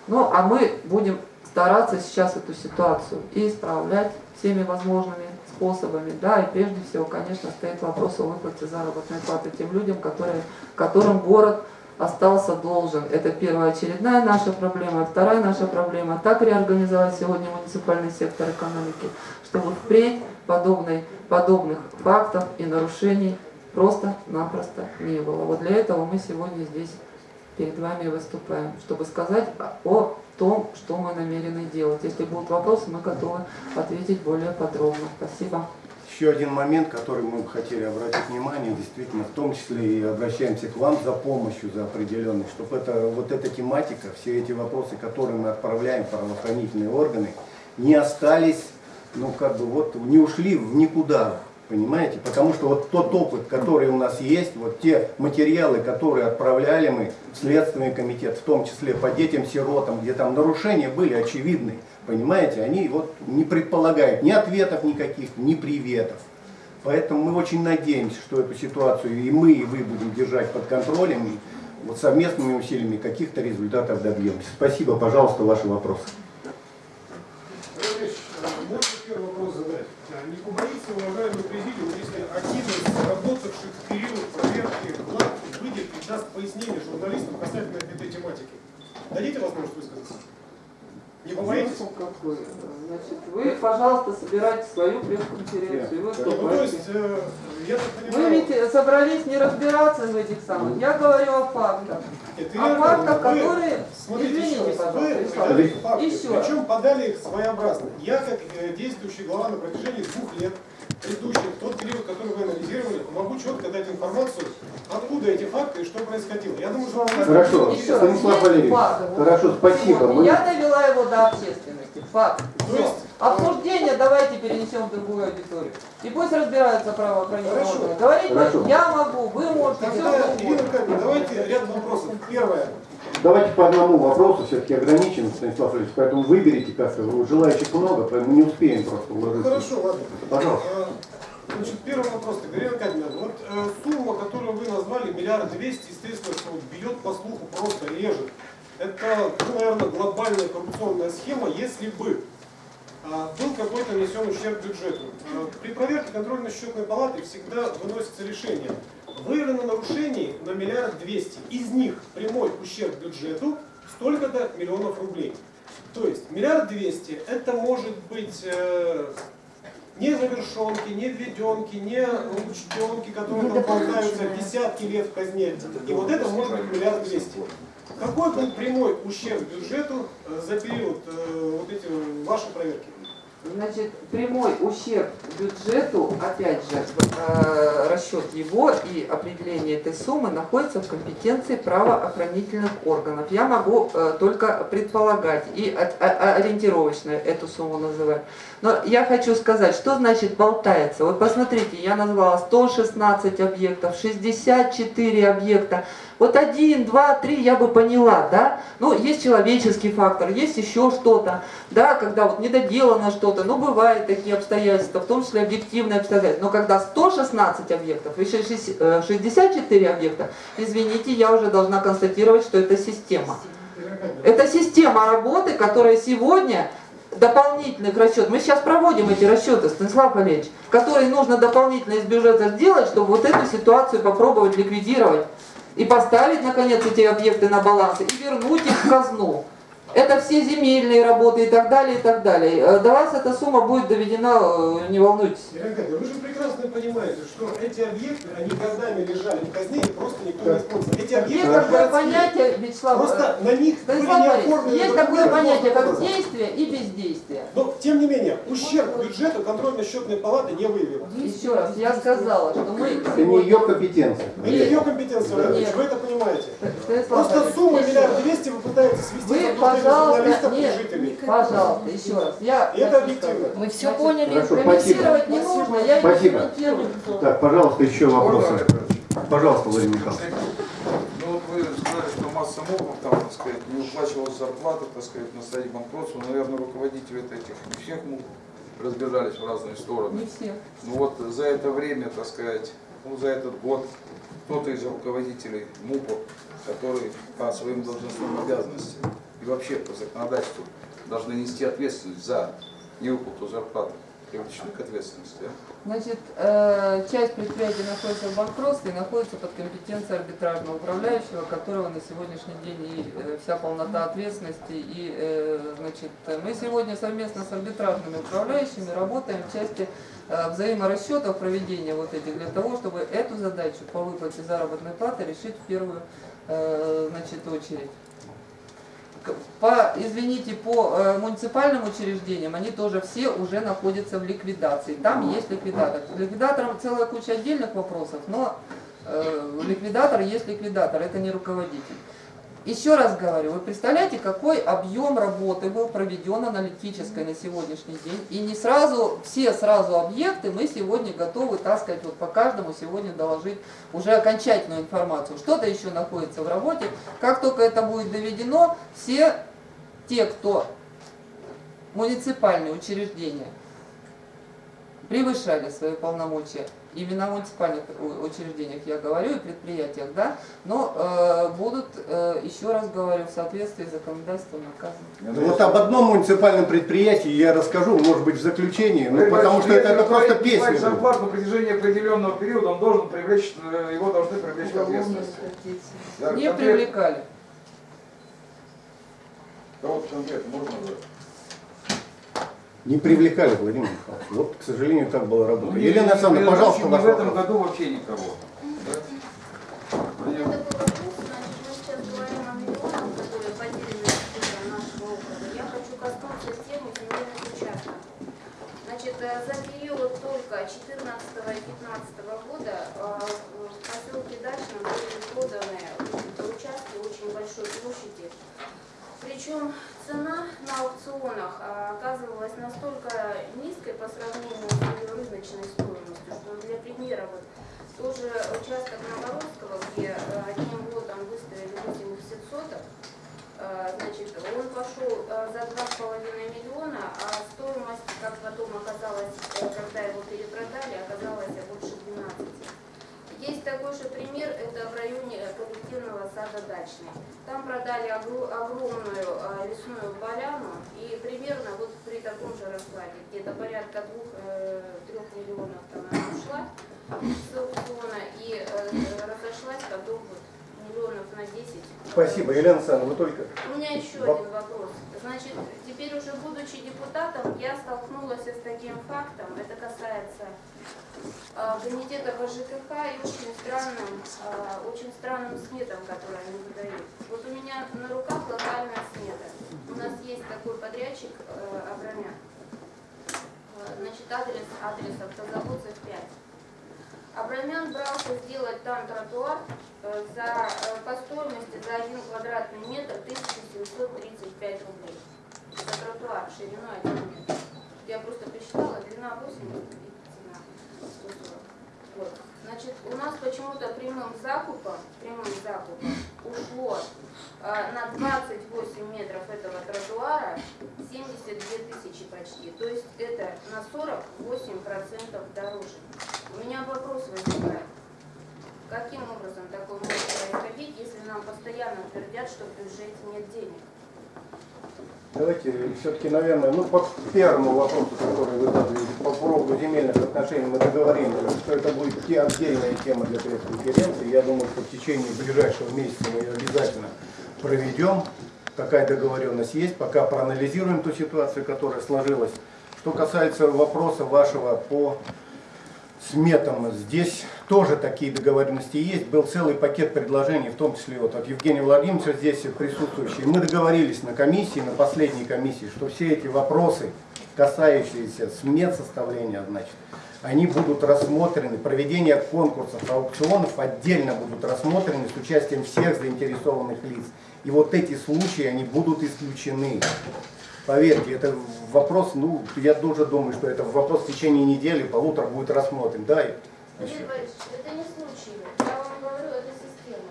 Ну, а мы будем стараться сейчас эту ситуацию и исправлять всеми возможными способами. Да, и прежде всего, конечно, стоит вопрос о выплате заработной платы тем людям, которые, которым город остался должен. Это первоочередная наша проблема. Вторая наша проблема – так реорганизовать сегодня муниципальный сектор экономики, чтобы впредь подобной, подобных фактов и нарушений просто-напросто не было. Вот для этого мы сегодня здесь перед вами выступаем, чтобы сказать о том, что мы намерены делать. Если будут вопросы, мы готовы ответить более подробно. Спасибо. Еще один момент, который мы бы хотели обратить внимание, действительно, в том числе и обращаемся к вам за помощью, за определенной, чтобы это, вот эта тематика, все эти вопросы, которые мы отправляем в правоохранительные органы, не остались, ну как бы вот, не ушли в никуда, понимаете? Потому что вот тот опыт, который у нас есть, вот те материалы, которые отправляли мы в Следственный комитет, в том числе по детям-сиротам, где там нарушения были очевидны, понимаете, они вот не предполагают ни ответов никаких, ни приветов. Поэтому мы очень надеемся, что эту ситуацию и мы, и вы будем держать под контролем, и вот совместными усилиями каких-то результатов добьемся. Спасибо, пожалуйста, ваши вопросы. Ильич, можно первый вопрос задать? А Не побоится, уважаемый если один из работавших в период проверки ГЛАД выйдет и даст журналистам касательно этой тематики? Дадите возможность высказаться? Не? Смысл какой? Значит, вы, пожалуйста, собирайте свою пресс-конференцию. Да. Ну, то есть, э, я так Вы понимаю... ведь собрались не разбираться в этих самых. Я говорю о фактах. Нет, О фактах, вы- которые... Смотрите, еще Извините, раз, пожалуйста, вы факты, Еще причем подали их своеобразно. Я, как э, действующий глава на протяжении двух лет, предыдущих, тот период, который вы анализировали, могу четко дать информацию, откуда эти факты и что происходило. Я думаю, что... Хорошо, Еще раз, Станислав Валерьевич, хорошо, спасибо. Мы- Я довела его до общественности. Факт. То есть- Обсуждение давайте перенесем в другую аудиторию. И пусть разбираются правоохранительные Хорошо. органы. Говорить Хорошо. я могу, вы можете, все Тогда, что Ирина. Аркадьевна, давайте ряд вопросов. Первое. Давайте по одному вопросу, все-таки ограничим, Станислав Валерьевич, поэтому выберите как-то, желающих много, поэтому не успеем просто уложиться. Хорошо, ладно. Пожалуйста. Э, Значит, первый вопрос. Ирина Аркадьевна, вот э, сумма, которую вы назвали, миллиард двести, естественно, что вот бьет по слуху, просто режет. Это, ну, наверное, глобальная коррупционная схема, если бы а, был какой-то нанесен ущерб бюджету. А, При проверке контрольно-счетной палаты всегда выносится решение. Выявлено нарушений на миллиард двести. Из них прямой ущерб бюджету столько-то миллионов рублей. То есть миллиард двести это может быть э, не завершенки, не введенки, не учтенки, которые там болтаются десятки лет в казне. И вот это может быть миллиард двести. Какой был прямой ущерб бюджету э, за период э, вот эти ваши проверки? Значит, прямой ущерб бюджету, опять же, э, расчет его и определение этой суммы находится в компетенции правоохранительных органов. Я могу э, только предполагать и ориентировочно эту сумму называть. Но я хочу сказать, что значит болтается. Вот посмотрите, я назвала 116 объектов, 64 объекта. Вот один, два, три я бы поняла, да? Ну, есть человеческий фактор, есть еще что-то, да, когда вот недоделано что-то, ну, бывают такие обстоятельства, в том числе объективные обстоятельства. Но когда 116 объектов и шесть- э, 64 объекта, извините, я уже должна констатировать, что это система. Это система работы, которая сегодня дополнительных расчетов. Мы сейчас проводим эти расчеты, Станислав Валерьевич, которые нужно дополнительно из бюджета сделать, чтобы вот эту ситуацию попробовать ликвидировать и поставить, наконец, эти объекты на баланс и вернуть их в казну. Это все земельные работы и так далее, и так далее. Э, До вас эта сумма будет доведена, э, не волнуйтесь. Аркадьевна, вы же прекрасно понимаете, что эти объекты, они годами лежали в казне, и просто никто не использовал. Эти Есть объекты такое городские. понятие, Вячеслав, э, Просто на них были Станислав не Борисович, оформлены есть такое понятие, как действие и бездействие. Но, тем не менее, ущерб бюджету контрольно-счетная палата не выявила. Еще раз, я сказала, что мы Это не ее компетенция. Это ее компетенция, вы это понимаете. Станислав Просто сумма миллиард двести вы пытаетесь свести Вы, пожалуйста, нет, жителей. пожалуйста, еще раз. Я И это объективно. Мы все Значит, поняли. Хорошо, Комментировать спасибо. не нужно, я Спасибо. не комментирую. Так, пожалуйста, еще вопросы. Пожалуйста, Владимир Михайлович. Ну вот вы сказали, что масса мобов там, так сказать, не уплачивалась зарплата, так сказать, на стадии банкротства. Наверное, руководители этих не всех моб разбежались в разные стороны. Не все. Ну вот за это время, так сказать, ну за этот год кто-то из руководителей МУПов, которые по своим должностным обязанностям и вообще по законодательству должны нести ответственность за невыплату зарплаты, привлечены к ответственности? Значит, э, часть предприятий находится в банкротстве и находится под компетенцией арбитражного управляющего, которого на сегодняшний день и э, вся полнота ответственности. И, э, значит, мы сегодня совместно с арбитражными управляющими работаем в части взаиморасчетов проведения вот этих для того, чтобы эту задачу по выплате заработной платы решить в первую значит, очередь. По, извините, по э, муниципальным учреждениям они тоже все уже находятся в ликвидации. Там есть ликвидатор. Ликвидатором целая куча отдельных вопросов, но э, ликвидатор есть ликвидатор, это не руководитель. Еще раз говорю, вы представляете, какой объем работы был проведен аналитической на сегодняшний день. И не сразу, все сразу объекты мы сегодня готовы, так сказать, вот по каждому сегодня доложить уже окончательную информацию. Что-то еще находится в работе. Как только это будет доведено, все те, кто муниципальные учреждения превышали свои полномочия, именно в муниципальных учреждениях я говорю и предприятиях, да, но э, будут, э, еще раз говорю, в соответствии с законодательством наказаны. Ну, Вот об одном муниципальном предприятии я расскажу, может быть, в заключении, ну, потому что это, это просто песня. будет. зарплату на протяжении определенного периода, он должен привлечь, э, его должны привлечь к ответственности. Да, Не привлекали. Кого-то конкретно можно? Не привлекали, Владимир Михайлович. Вот, к сожалению, так была работа. Ну, Елена Александровна, пожалуйста, в ваш этом вопрос. году вообще никого. Да? У меня такой вопрос, значит, мы сейчас говорим о миллионах, которые потеряны из центра нашего округа. Я хочу коснуться темы земельных участков. Значит, э, за период только 14 и 15 года э, в поселке Дачном были проданы участки очень большой площади. Причем цена на аукционах а, оказывалась настолько низкой по сравнению с ее рыночной стоимостью, что для примера вот тоже участок Новгородского, где э, одним лотом выставили 80 соток, э, значит, он пошел за 2,5 миллиона, а стоимость, как потом оказалось, э, когда его перепродали, оказалась больше 12. Есть такой же пример, это в районе э, коллективного сада Дачный. Там продали огромную э, лесную поляну, и примерно вот при таком же раскладе, где-то порядка двух-трех миллионов там она ушла с аукциона и э, разошлась потом вот миллионов на 10. Спасибо, Елена Александровна, вы только... У меня еще один вопрос. Значит, теперь уже будучи депутатом, я столкнулась с таким фактом, это касается а, комитета по ЖКХ и очень странным, а, очень странным сметам, которые они выдают. Вот у меня на руках локальная смета. У нас есть такой подрядчик э, Абрамян. Э, Значит, адрес, адрес автозаводцев 5. Абрамян брался сделать там тротуар э, за, э, по стоимости за один квадратный метр 1735 рублей. За тротуар шириной 1 метр. Я просто посчитала, длина 80 и цена 140. Вот. Значит, у нас почему-то прямым закупом, прямым закупом ушло э, на 28 метров этого тротуара 72 тысячи почти. То есть это на 48% дороже. У меня вопрос возникает. Каким образом такое может происходить, если нам постоянно твердят, что в бюджете нет денег? Давайте все-таки, наверное, ну, по первому вопросу, который вы задали, по поводу земельных отношений, мы договорились, что это будет те отдельная тема для пресс-конференции. Я думаю, что в течение ближайшего месяца мы ее обязательно проведем. Такая договоренность есть, пока проанализируем ту ситуацию, которая сложилась. Что касается вопроса вашего по сметам, здесь тоже такие договоренности есть. Был целый пакет предложений, в том числе вот от Евгения Владимировича здесь присутствующий. Мы договорились на комиссии, на последней комиссии, что все эти вопросы, касающиеся смет составления, значит, они будут рассмотрены, проведение конкурсов, аукционов отдельно будут рассмотрены с участием всех заинтересованных лиц. И вот эти случаи, они будут исключены. Поверьте, это вопрос, ну, я тоже думаю, что это вопрос в течение недели, полутора будет рассмотрен. Да, Борисович, это не случаи. Я вам говорю, это система.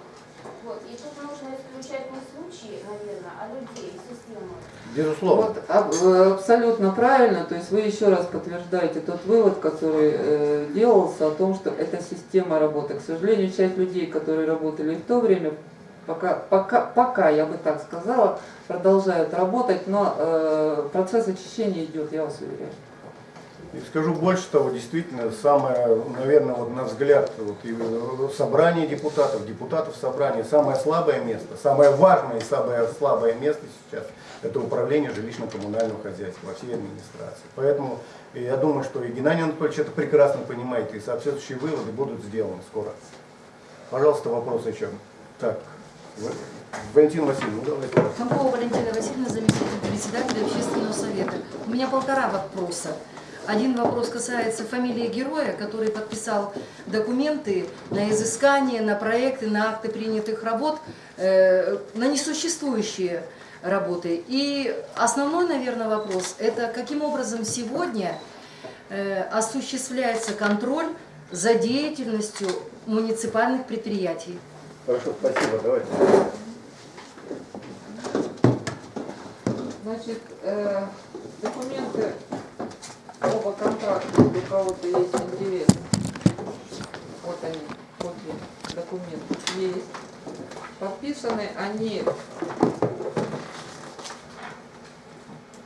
Вот. И тут нужно исключать не случаи, наверное, а людей, систему. безусловно. Вот аб- э, абсолютно правильно, то есть вы еще раз подтверждаете тот вывод, который э, делался о том, что это система работы. К сожалению, часть людей, которые работали в то время, пока, пока, пока я бы так сказала, продолжают работать, но э, процесс очищения идет, я вас уверяю. И скажу больше того, действительно, самое, наверное, вот на взгляд вот, собрание депутатов, депутатов собрания, самое слабое место, самое важное и самое слабое место сейчас – это управление жилищно-коммунального хозяйства во всей администрации. Поэтому я думаю, что и Геннадий Анатольевич это прекрасно понимает, и соответствующие выводы будут сделаны скоро. Пожалуйста, вопрос еще. Так, В- Валентин Васильевна, давайте. Фомкова Валентина Васильевна, заместитель председателя общественного совета. У меня полтора вопроса. Один вопрос касается фамилии героя, который подписал документы на изыскание, на проекты, на акты принятых работ, э, на несуществующие работы. И основной, наверное, вопрос – это каким образом сегодня э, осуществляется контроль за деятельностью муниципальных предприятий. Хорошо, спасибо, давайте. Значит, э, документы оба контракта, если у кого-то есть интерес. Вот они, копии документов есть. Подписаны они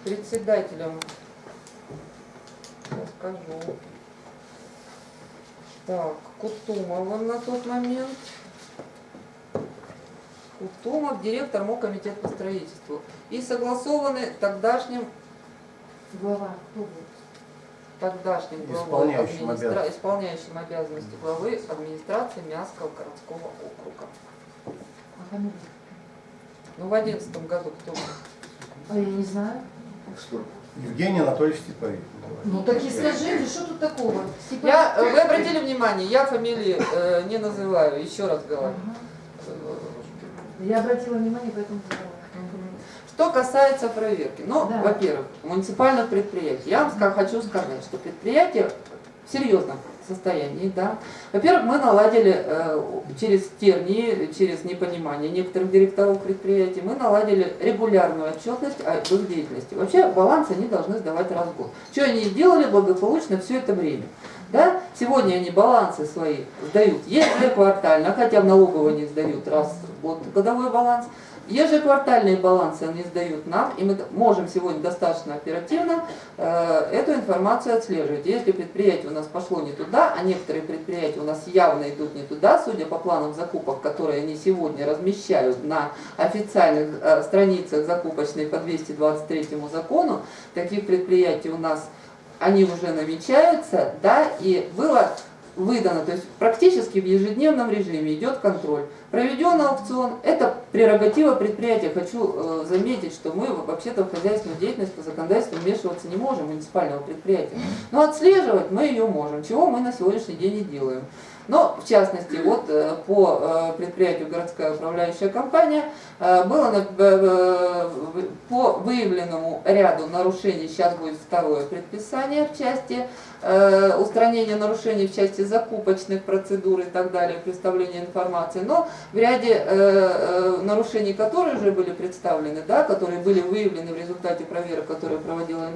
председателем, сейчас скажу, так, Кутумовым на тот момент. Кутумов, директор МО комитет по строительству. И согласованы тогдашним Глава, кто будет? тогдашним главой Исполняющим администра- обязанности. исполняющим обязанности главы администрации Мянского городского округа. А? Ну, в одиннадцатом году кто был? А я не знаю. Евгений Анатольевич Степовик. Ну так и скажите, что тут такого? Степан- Я, э, вы обратили внимание, я фамилии э, не называю, еще раз говорю. Ага. Я обратила внимание, поэтому задала. Что касается проверки, ну, Да. во-первых, муниципальных предприятий. Я вам хочу сказать, что предприятие, серьезно, состоянии, да. Во-первых, мы наладили э, через тернии, через непонимание некоторых директоров предприятий, мы наладили регулярную отчетность о их деятельности. Вообще баланс они должны сдавать раз в год. Что они делали благополучно все это время. Да? Сегодня они балансы свои сдают ежеквартально, хотя в налоговую не сдают раз в год годовой баланс. Ежеквартальные балансы они сдают нам, и мы можем сегодня достаточно оперативно э, эту информацию отслеживать. Если предприятие у нас пошло не туда, а некоторые предприятия у нас явно идут не туда, судя по планам закупок, которые они сегодня размещают на официальных э, страницах закупочной по 223 закону, таких предприятий у нас они уже намечаются, да, и было выдано, то есть практически в ежедневном режиме идет контроль. Проведен аукцион, это прерогатива предприятия. Хочу э, заметить, что мы вообще-то в хозяйственную деятельность по законодательству вмешиваться не можем, муниципального предприятия. Но отслеживать мы ее можем, чего мы на сегодняшний день и делаем. Но, в частности, вот э, по э, предприятию городская управляющая компания э, было по выявленному ряду нарушений, сейчас будет второе предписание в части э, устранения нарушений в части закупочных процедур и так далее, представления информации, но в ряде э, э, нарушений, которые уже были представлены, да, которые были выявлены в результате проверок, которые проводила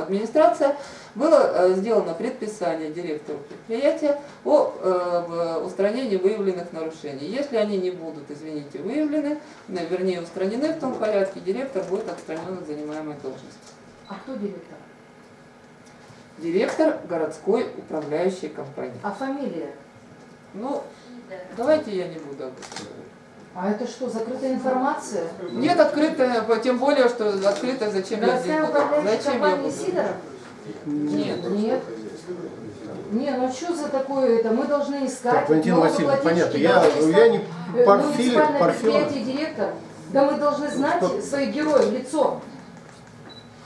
администрация, было сделано предписание директору предприятия о устранении выявленных нарушений. Если они не будут, извините, выявлены, вернее устранены в том порядке, директор будет отстранен от занимаемой должности. А кто директор? Директор городской управляющей компании. А фамилия? Ну, давайте я не буду об этом говорить. А это что, закрытая информация? Нет открытая, тем более, что открытая, зачем я здесь Городская буду? Зачем я буду? Сидоров? Нет. Нет. Не, ну что за такое это? Мы должны искать. Так, Валентина Васильевна, понятно. Я, я не искать, э, Парфиль, Муниципальное Парфилов. предприятие директор. Да мы должны знать Что? своих героев, лицо.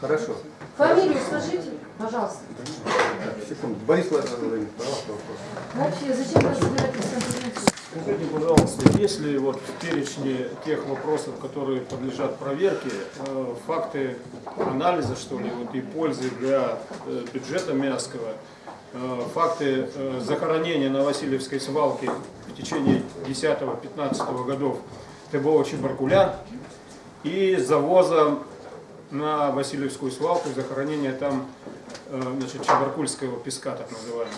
Хорошо. Фамилию скажите, пожалуйста. Так, секунду. Борис Владимирович, пожалуйста, вопрос. Вообще, зачем вы собираетесь конференцию? Скажите, пожалуйста, есть ли вот в перечне тех вопросов, которые подлежат проверке, э, факты анализа, что ли, вот и пользы для э, бюджета Мяского, э, факты захоронения на Васильевской свалке в течение 10-15 годов ТБО Чебаркуля и завоза на Васильевскую свалку, захоронения там значит, Чебаркульского песка, так называемого.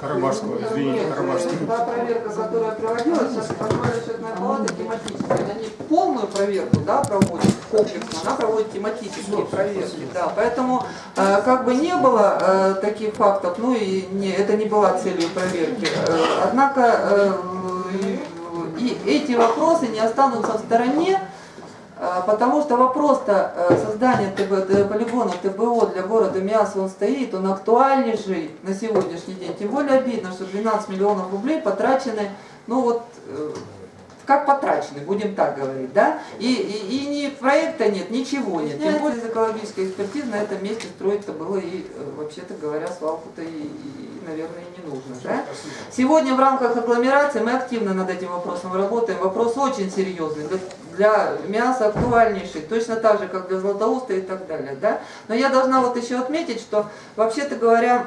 Карабашского, извините, Карабашского. Та проверка, которая проводилась, сейчас контрольная счетная палата тематическая. Она не полную проверку да, проводит комплексно, она проводит тематические проверки. Да. Поэтому э, как бы не было э, таких фактов, ну и не, это не была целью проверки. Э, однако э, и эти вопросы не останутся в стороне, Потому что вопрос-то э, создания ТБ, полигона ТБО для города Миас, он стоит, он актуальнейший на сегодняшний день. Тем более обидно, что 12 миллионов рублей потрачены, ну вот, э, как потрачены, будем так говорить, да? И, и, и ни проекта нет, ничего нет. Тем более из экологической экспертизы на этом месте строить-то было и, э, вообще-то говоря, свалку-то и, и, наверное, и не нужно, да? Сегодня в рамках агломерации мы активно над этим вопросом работаем. Вопрос очень серьезный, для, мяса актуальнейший, точно так же, как для златоуста и так далее. Да? Но я должна вот еще отметить, что вообще-то говоря,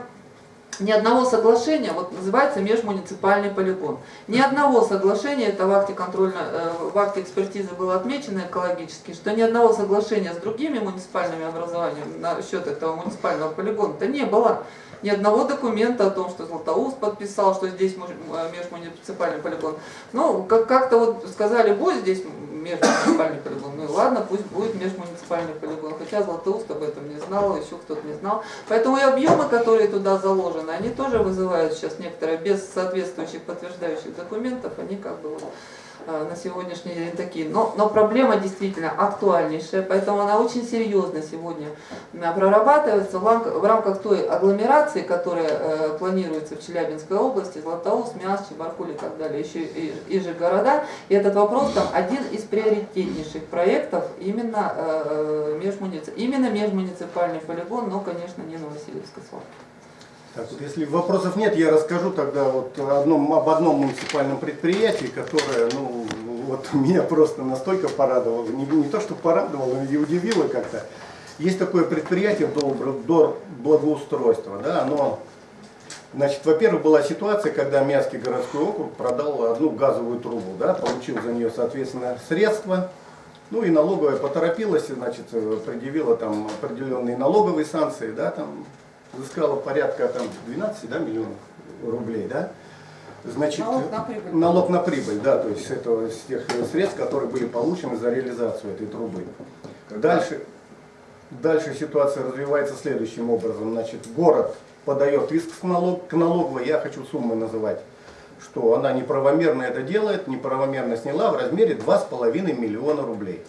ни одного соглашения, вот называется межмуниципальный полигон. Ни одного соглашения, это в акте контрольно, э, в акте экспертизы было отмечено экологически, что ни одного соглашения с другими муниципальными образованиями насчет этого муниципального полигона-то не было. Ни одного документа о том, что Златоуст подписал, что здесь э, межмуниципальный полигон. Ну, как- как-то вот сказали, будет здесь межмуниципальный полигон. Ну и ладно, пусть будет межмуниципальный полигон. Хотя Златоуст об этом не знал, еще кто-то не знал. Поэтому и объемы, которые туда заложены, они тоже вызывают сейчас некоторые, без соответствующих подтверждающих документов, они как бы вот, на сегодняшний день такие. Но, но проблема действительно актуальнейшая, поэтому она очень серьезно сегодня э, прорабатывается в, рамках той агломерации, которая э, планируется в Челябинской области, Златоуст, Миас, Чебаркуль и так далее, еще и, и же города. И этот вопрос там один из приоритетнейших проектов именно, э, межмуници- именно межмуниципальный полигон, но, конечно, не Новосибирской свалки. Так, вот если вопросов нет, я расскажу тогда вот одном, об одном муниципальном предприятии, которое, ну, вот меня просто настолько порадовало, не, не то что порадовало, но и удивило как-то. есть такое предприятие Дор благоустройства, да, оно, значит, во-первых, была ситуация, когда Мятский городской округ продал одну газовую трубу, да, получил за нее, соответственно, средства, ну и налоговая поторопилась, значит, предъявила там определенные налоговые санкции, да, там, взыскала порядка там 12 да, миллионов рублей, да. Значит, Налог на прибыль. налог на прибыль, да, то есть с этого, с тех средств, которые были получены за реализацию этой трубы. Дальше, дальше ситуация развивается следующим образом. Значит, город подает иск к, налог, к налоговой, я хочу суммы называть, что она неправомерно это делает, неправомерно сняла в размере 2,5 миллиона рублей.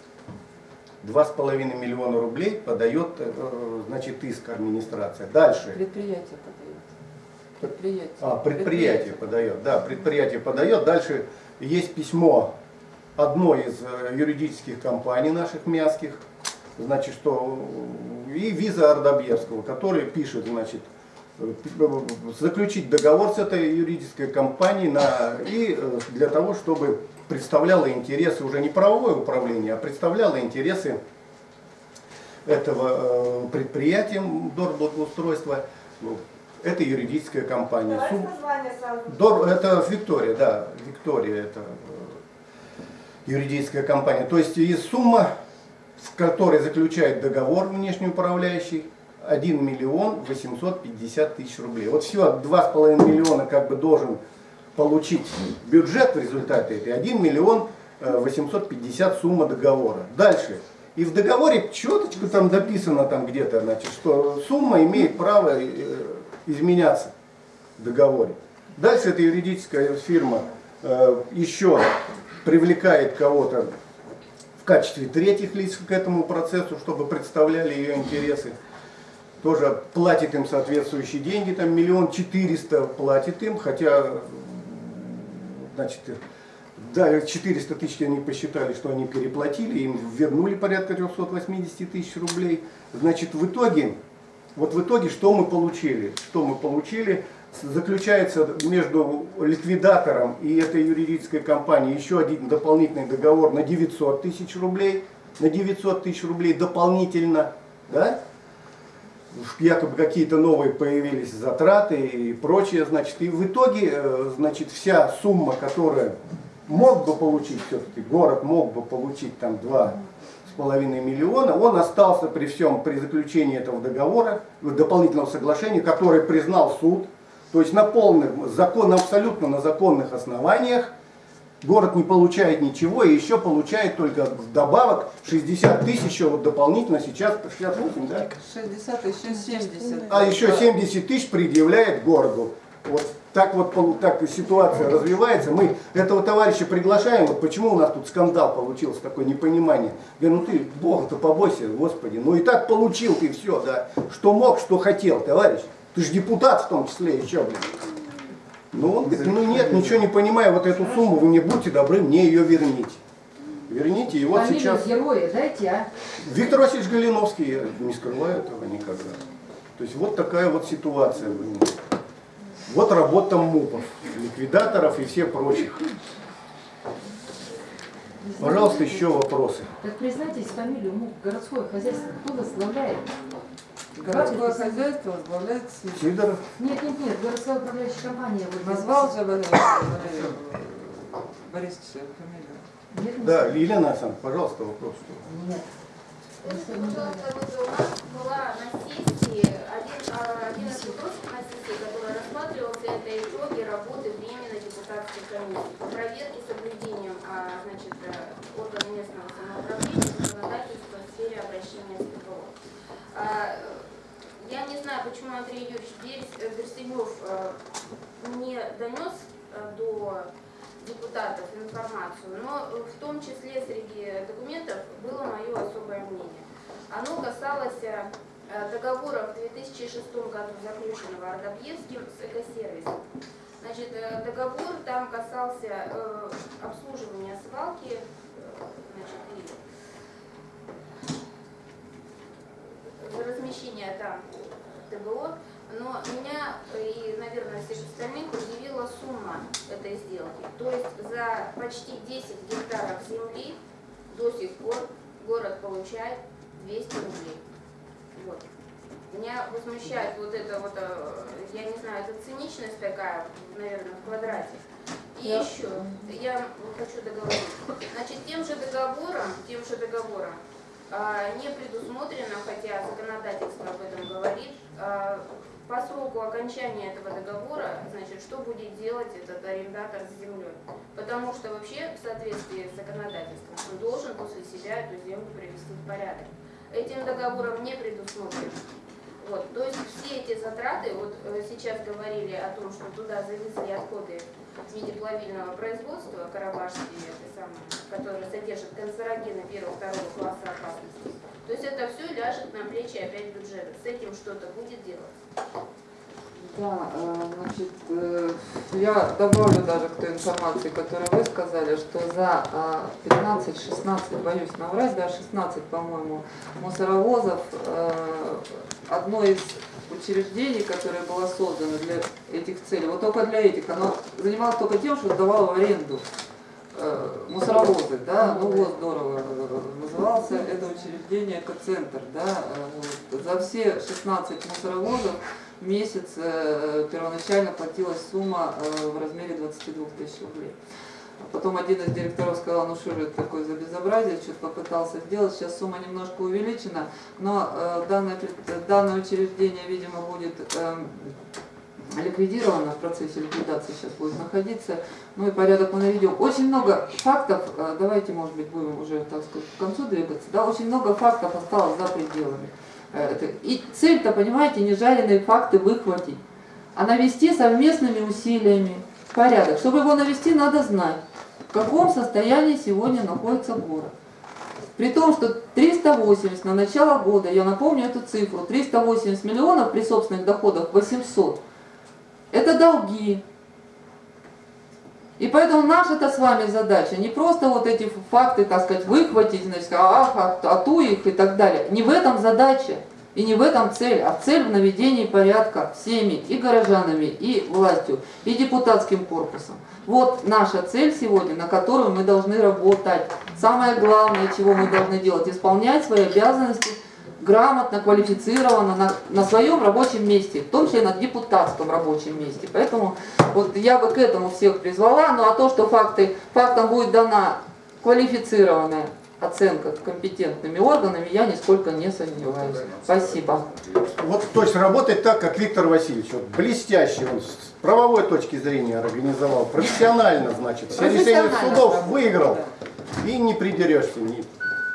2,5 миллиона рублей подает, э, значит, иск администрация. Дальше. Предприятие подает. Предприятие. А, предприятие подает, да, предприятие подает. Дальше есть письмо одной из э, юридических компаний наших мясских, значит, что и виза Ардабьевского, который пишет, значит, э, заключить договор с этой юридической компанией на, и для того, чтобы представляло интересы уже не правовое управление, а представляло интересы этого э, предприятия Дор благоустройства, ну, это юридическая компания. Сразу. Дор, это Виктория, да, Виктория это э, юридическая компания. То есть и сумма, в которой заключает договор внешний управляющий, 1 миллион 850 тысяч рублей. Вот все, 2,5 миллиона как бы должен получить бюджет в результате этой, 1 миллион э, 850 сумма договора. Дальше. И в договоре четочку там дописано там где-то, значит, что сумма имеет право э, изменяться в договоре. Дальше эта юридическая фирма э, еще привлекает кого-то в качестве третьих лиц к этому процессу, чтобы представляли ее интересы. Тоже платит им соответствующие деньги, там миллион четыреста платит им, хотя, значит, да, 400 тысяч они посчитали, что они переплатили, им вернули порядка 380 тысяч рублей. Значит, в итоге, вот в итоге что мы получили? Что мы получили? Заключается между ликвидатором и этой юридической компанией еще один дополнительный договор на 900 тысяч рублей. На 900 тысяч рублей дополнительно, да? Якобы какие-то новые появились затраты и прочее, значит, и в итоге, э, значит, вся сумма, которая мог бы получить все-таки, город мог бы получить там два с половиной миллиона, он остался при всем, при заключении этого договора, дополнительного соглашения, который признал суд, то есть на полных, закон, абсолютно на законных основаниях, город не получает ничего и еще получает только вдобавок 60 тысяч, еще вот дополнительно сейчас 68, да? 60, еще 70. А еще 70 тысяч предъявляет городу. Вот так вот так ситуация развивается. Мы этого товарища приглашаем. Вот почему у нас тут скандал получился, такое непонимание. Говорю, ну ты Бога-то побойся, Господи. Ну и так получил ты все, да. Что мог, что хотел, товарищ. Ты же депутат в том числе еще, блин. Ну он говорит, ну нет, ничего не понимаю, вот эту сумму вы мне будьте добры, мне ее верните. Верните, и вот Фамилию сейчас... героя дайте, а? Виктор Васильевич Галиновский, я не скрываю этого никогда. То есть вот такая вот ситуация. Вот работа МУПов, ликвидаторов и всех прочих. Пожалуйста, еще вопросы. Так признайтесь фамилию МУК, городское хозяйство, кто возглавляет? Городское хозяйство возглавляет Сидор. Сидоров, Нет, нет, нет, городская управляющая компания. Вот Назвал же Валерий Валерий Борисович фамилию. Нет, да, Елена Александровна, пожалуйста, вопрос. Нет. Скажите, пожалуйста, вот у нас была на сессии один, а, один из вопросов на сессии, который рассматривался, это итоги работы временной депутатской комиссии по проверке соблюдением а, значит, э, органа местного самоуправления законодательства в сфере обращения с ТПО. А, Я не знаю, почему Андрей Юрьевич Берс- э, Берсенев э, не донес э, до депутатов информацию, но в том числе среди документов было мое особое мнение. Оно касалось договора в 2006 году заключенного Ардабьевским с экосервисом. Значит, договор там касался обслуживания свалки, значит, и размещения там ТБО, но меня и, наверное, всех остальных удивила сумма этой сделки. То есть за почти 10 гектаров земли до сих пор город получает 200 рублей. Вот. Меня возмущает вот это вот, э, я не знаю, это циничность такая, наверное, в квадрате. И еще, я хочу договорить. Значит, тем же договором, тем же договором не предусмотрено, хотя законодательство об этом говорит, а, по сроку окончания этого договора, значит, что будет делать этот арендатор с землей. Потому что вообще в соответствии с законодательством он должен после себя эту землю привести в порядок. Этим договором не предусмотрено. Вот, то есть все эти затраты, вот э, сейчас говорили о том, что туда завезли отходы в виде плавильного производства, карабашские, которые содержат канцерогены первого-второго класса опасности. То есть это все ляжет на плечи опять бюджета. С этим что-то будет делать. Да, э, значит, э, я добавлю даже к той информации, которую вы сказали, что за 15-16, боюсь наврать, да, 16, по-моему, мусоровозов э, одно из учреждений, которое было создано для этих целей, вот только для этих, оно занималось только тем, что сдавало в аренду э, мусоровозы, да, ну вот здорово э, назывался это учреждение экоцентр, да, э, вот. за все 16 мусоровозов месяц э, первоначально платилась сумма э, в размере 22 тысяч рублей. А Потом один из директоров сказал, ну что же это такое за безобразие, что-то попытался сделать, сейчас сумма немножко увеличена, но э, данное, данное учреждение, видимо, будет эм, ликвидировано в процессе ликвидации сейчас будет находиться, ну и порядок мы наведем. Очень много фактов, давайте, может быть, будем уже, так сказать, к концу двигаться, да, очень много фактов осталось за пределами. И цель-то, понимаете, не жареные факты выхватить, а навести совместными усилиями порядок. Чтобы его навести, надо знать, в каком состоянии сегодня находится город. При том, что 380 на начало года, я напомню эту цифру, 380 миллионов при собственных доходах 800, это долги. И поэтому наша-то с вами задача не просто вот эти факты, так сказать, выхватить, значит, ах, а, а ту их и так далее. Не в этом задача. И не в этом цель, а цель в наведении порядка всеми и горожанами, и властью, и депутатским корпусом. Вот наша цель сегодня, на которую мы должны работать. Самое главное, чего мы должны делать, исполнять свои обязанности грамотно, квалифицированно на, на своем рабочем месте, в том числе на депутатском рабочем месте. Поэтому вот я бы к этому всех призвала, ну а то, что факты, фактам будет дана квалифицированная оценка компетентными органами, я нисколько не сомневаюсь. Спасибо. Вот то есть работать так, как Виктор Васильевич, вот блестяще, он с правовой точки зрения организовал, профессионально, значит, все решения судов выиграл, и не придерешься,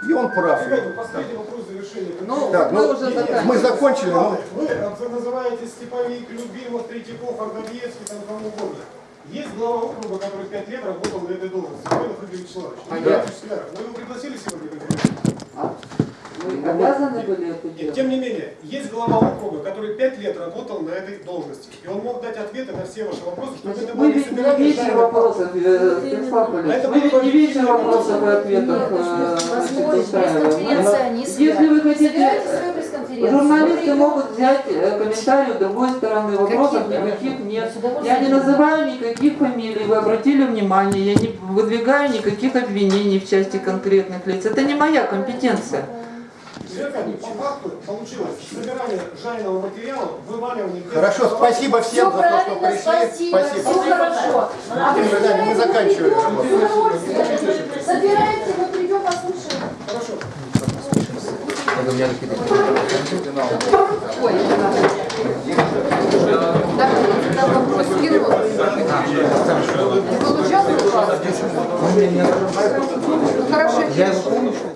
и он прав. Последний вопрос завершения. Ну, Так, мы ну, уже мы закончили, ну, Вы э, называете Степовик, Любимов, Третьяков, Ардовьевский, там кому угодно. Есть глава округа, который пять лет работал на этой должности, Игорь Вячеславович. А? Вячеславович, Вы его пригласили сегодня? А Вы обязаны были это делать? тем не менее, есть глава округа, который пять лет работал на этой должности. И он мог дать ответы на все ваши вопросы, чтобы Значит, это мы было не ведь не собирание вечер жареных вопросов, э, Станислав А мы ведь не вечер вопросов и ответов э, устраиваем. Если вы хотите, журналисты могут взять э, комментарий с другой стороны, вопросов Какие? никаких нет. Я не называю никаких фамилий, вы обратили внимание, я не выдвигаю никаких обвинений в части конкретных лиц. Это не моя компетенция. По факту получилось собирание жареного материала, вываливание... Хорошо, спасибо всем Все за то, что пришли. спасибо, все хорошо. А вы свидания, мы заканчиваем. материал, с удовольствием. Собирайте, мы придем, послушаем. Хорошо. Ой, да, да, вопрос скинул. Ты получал хорошо,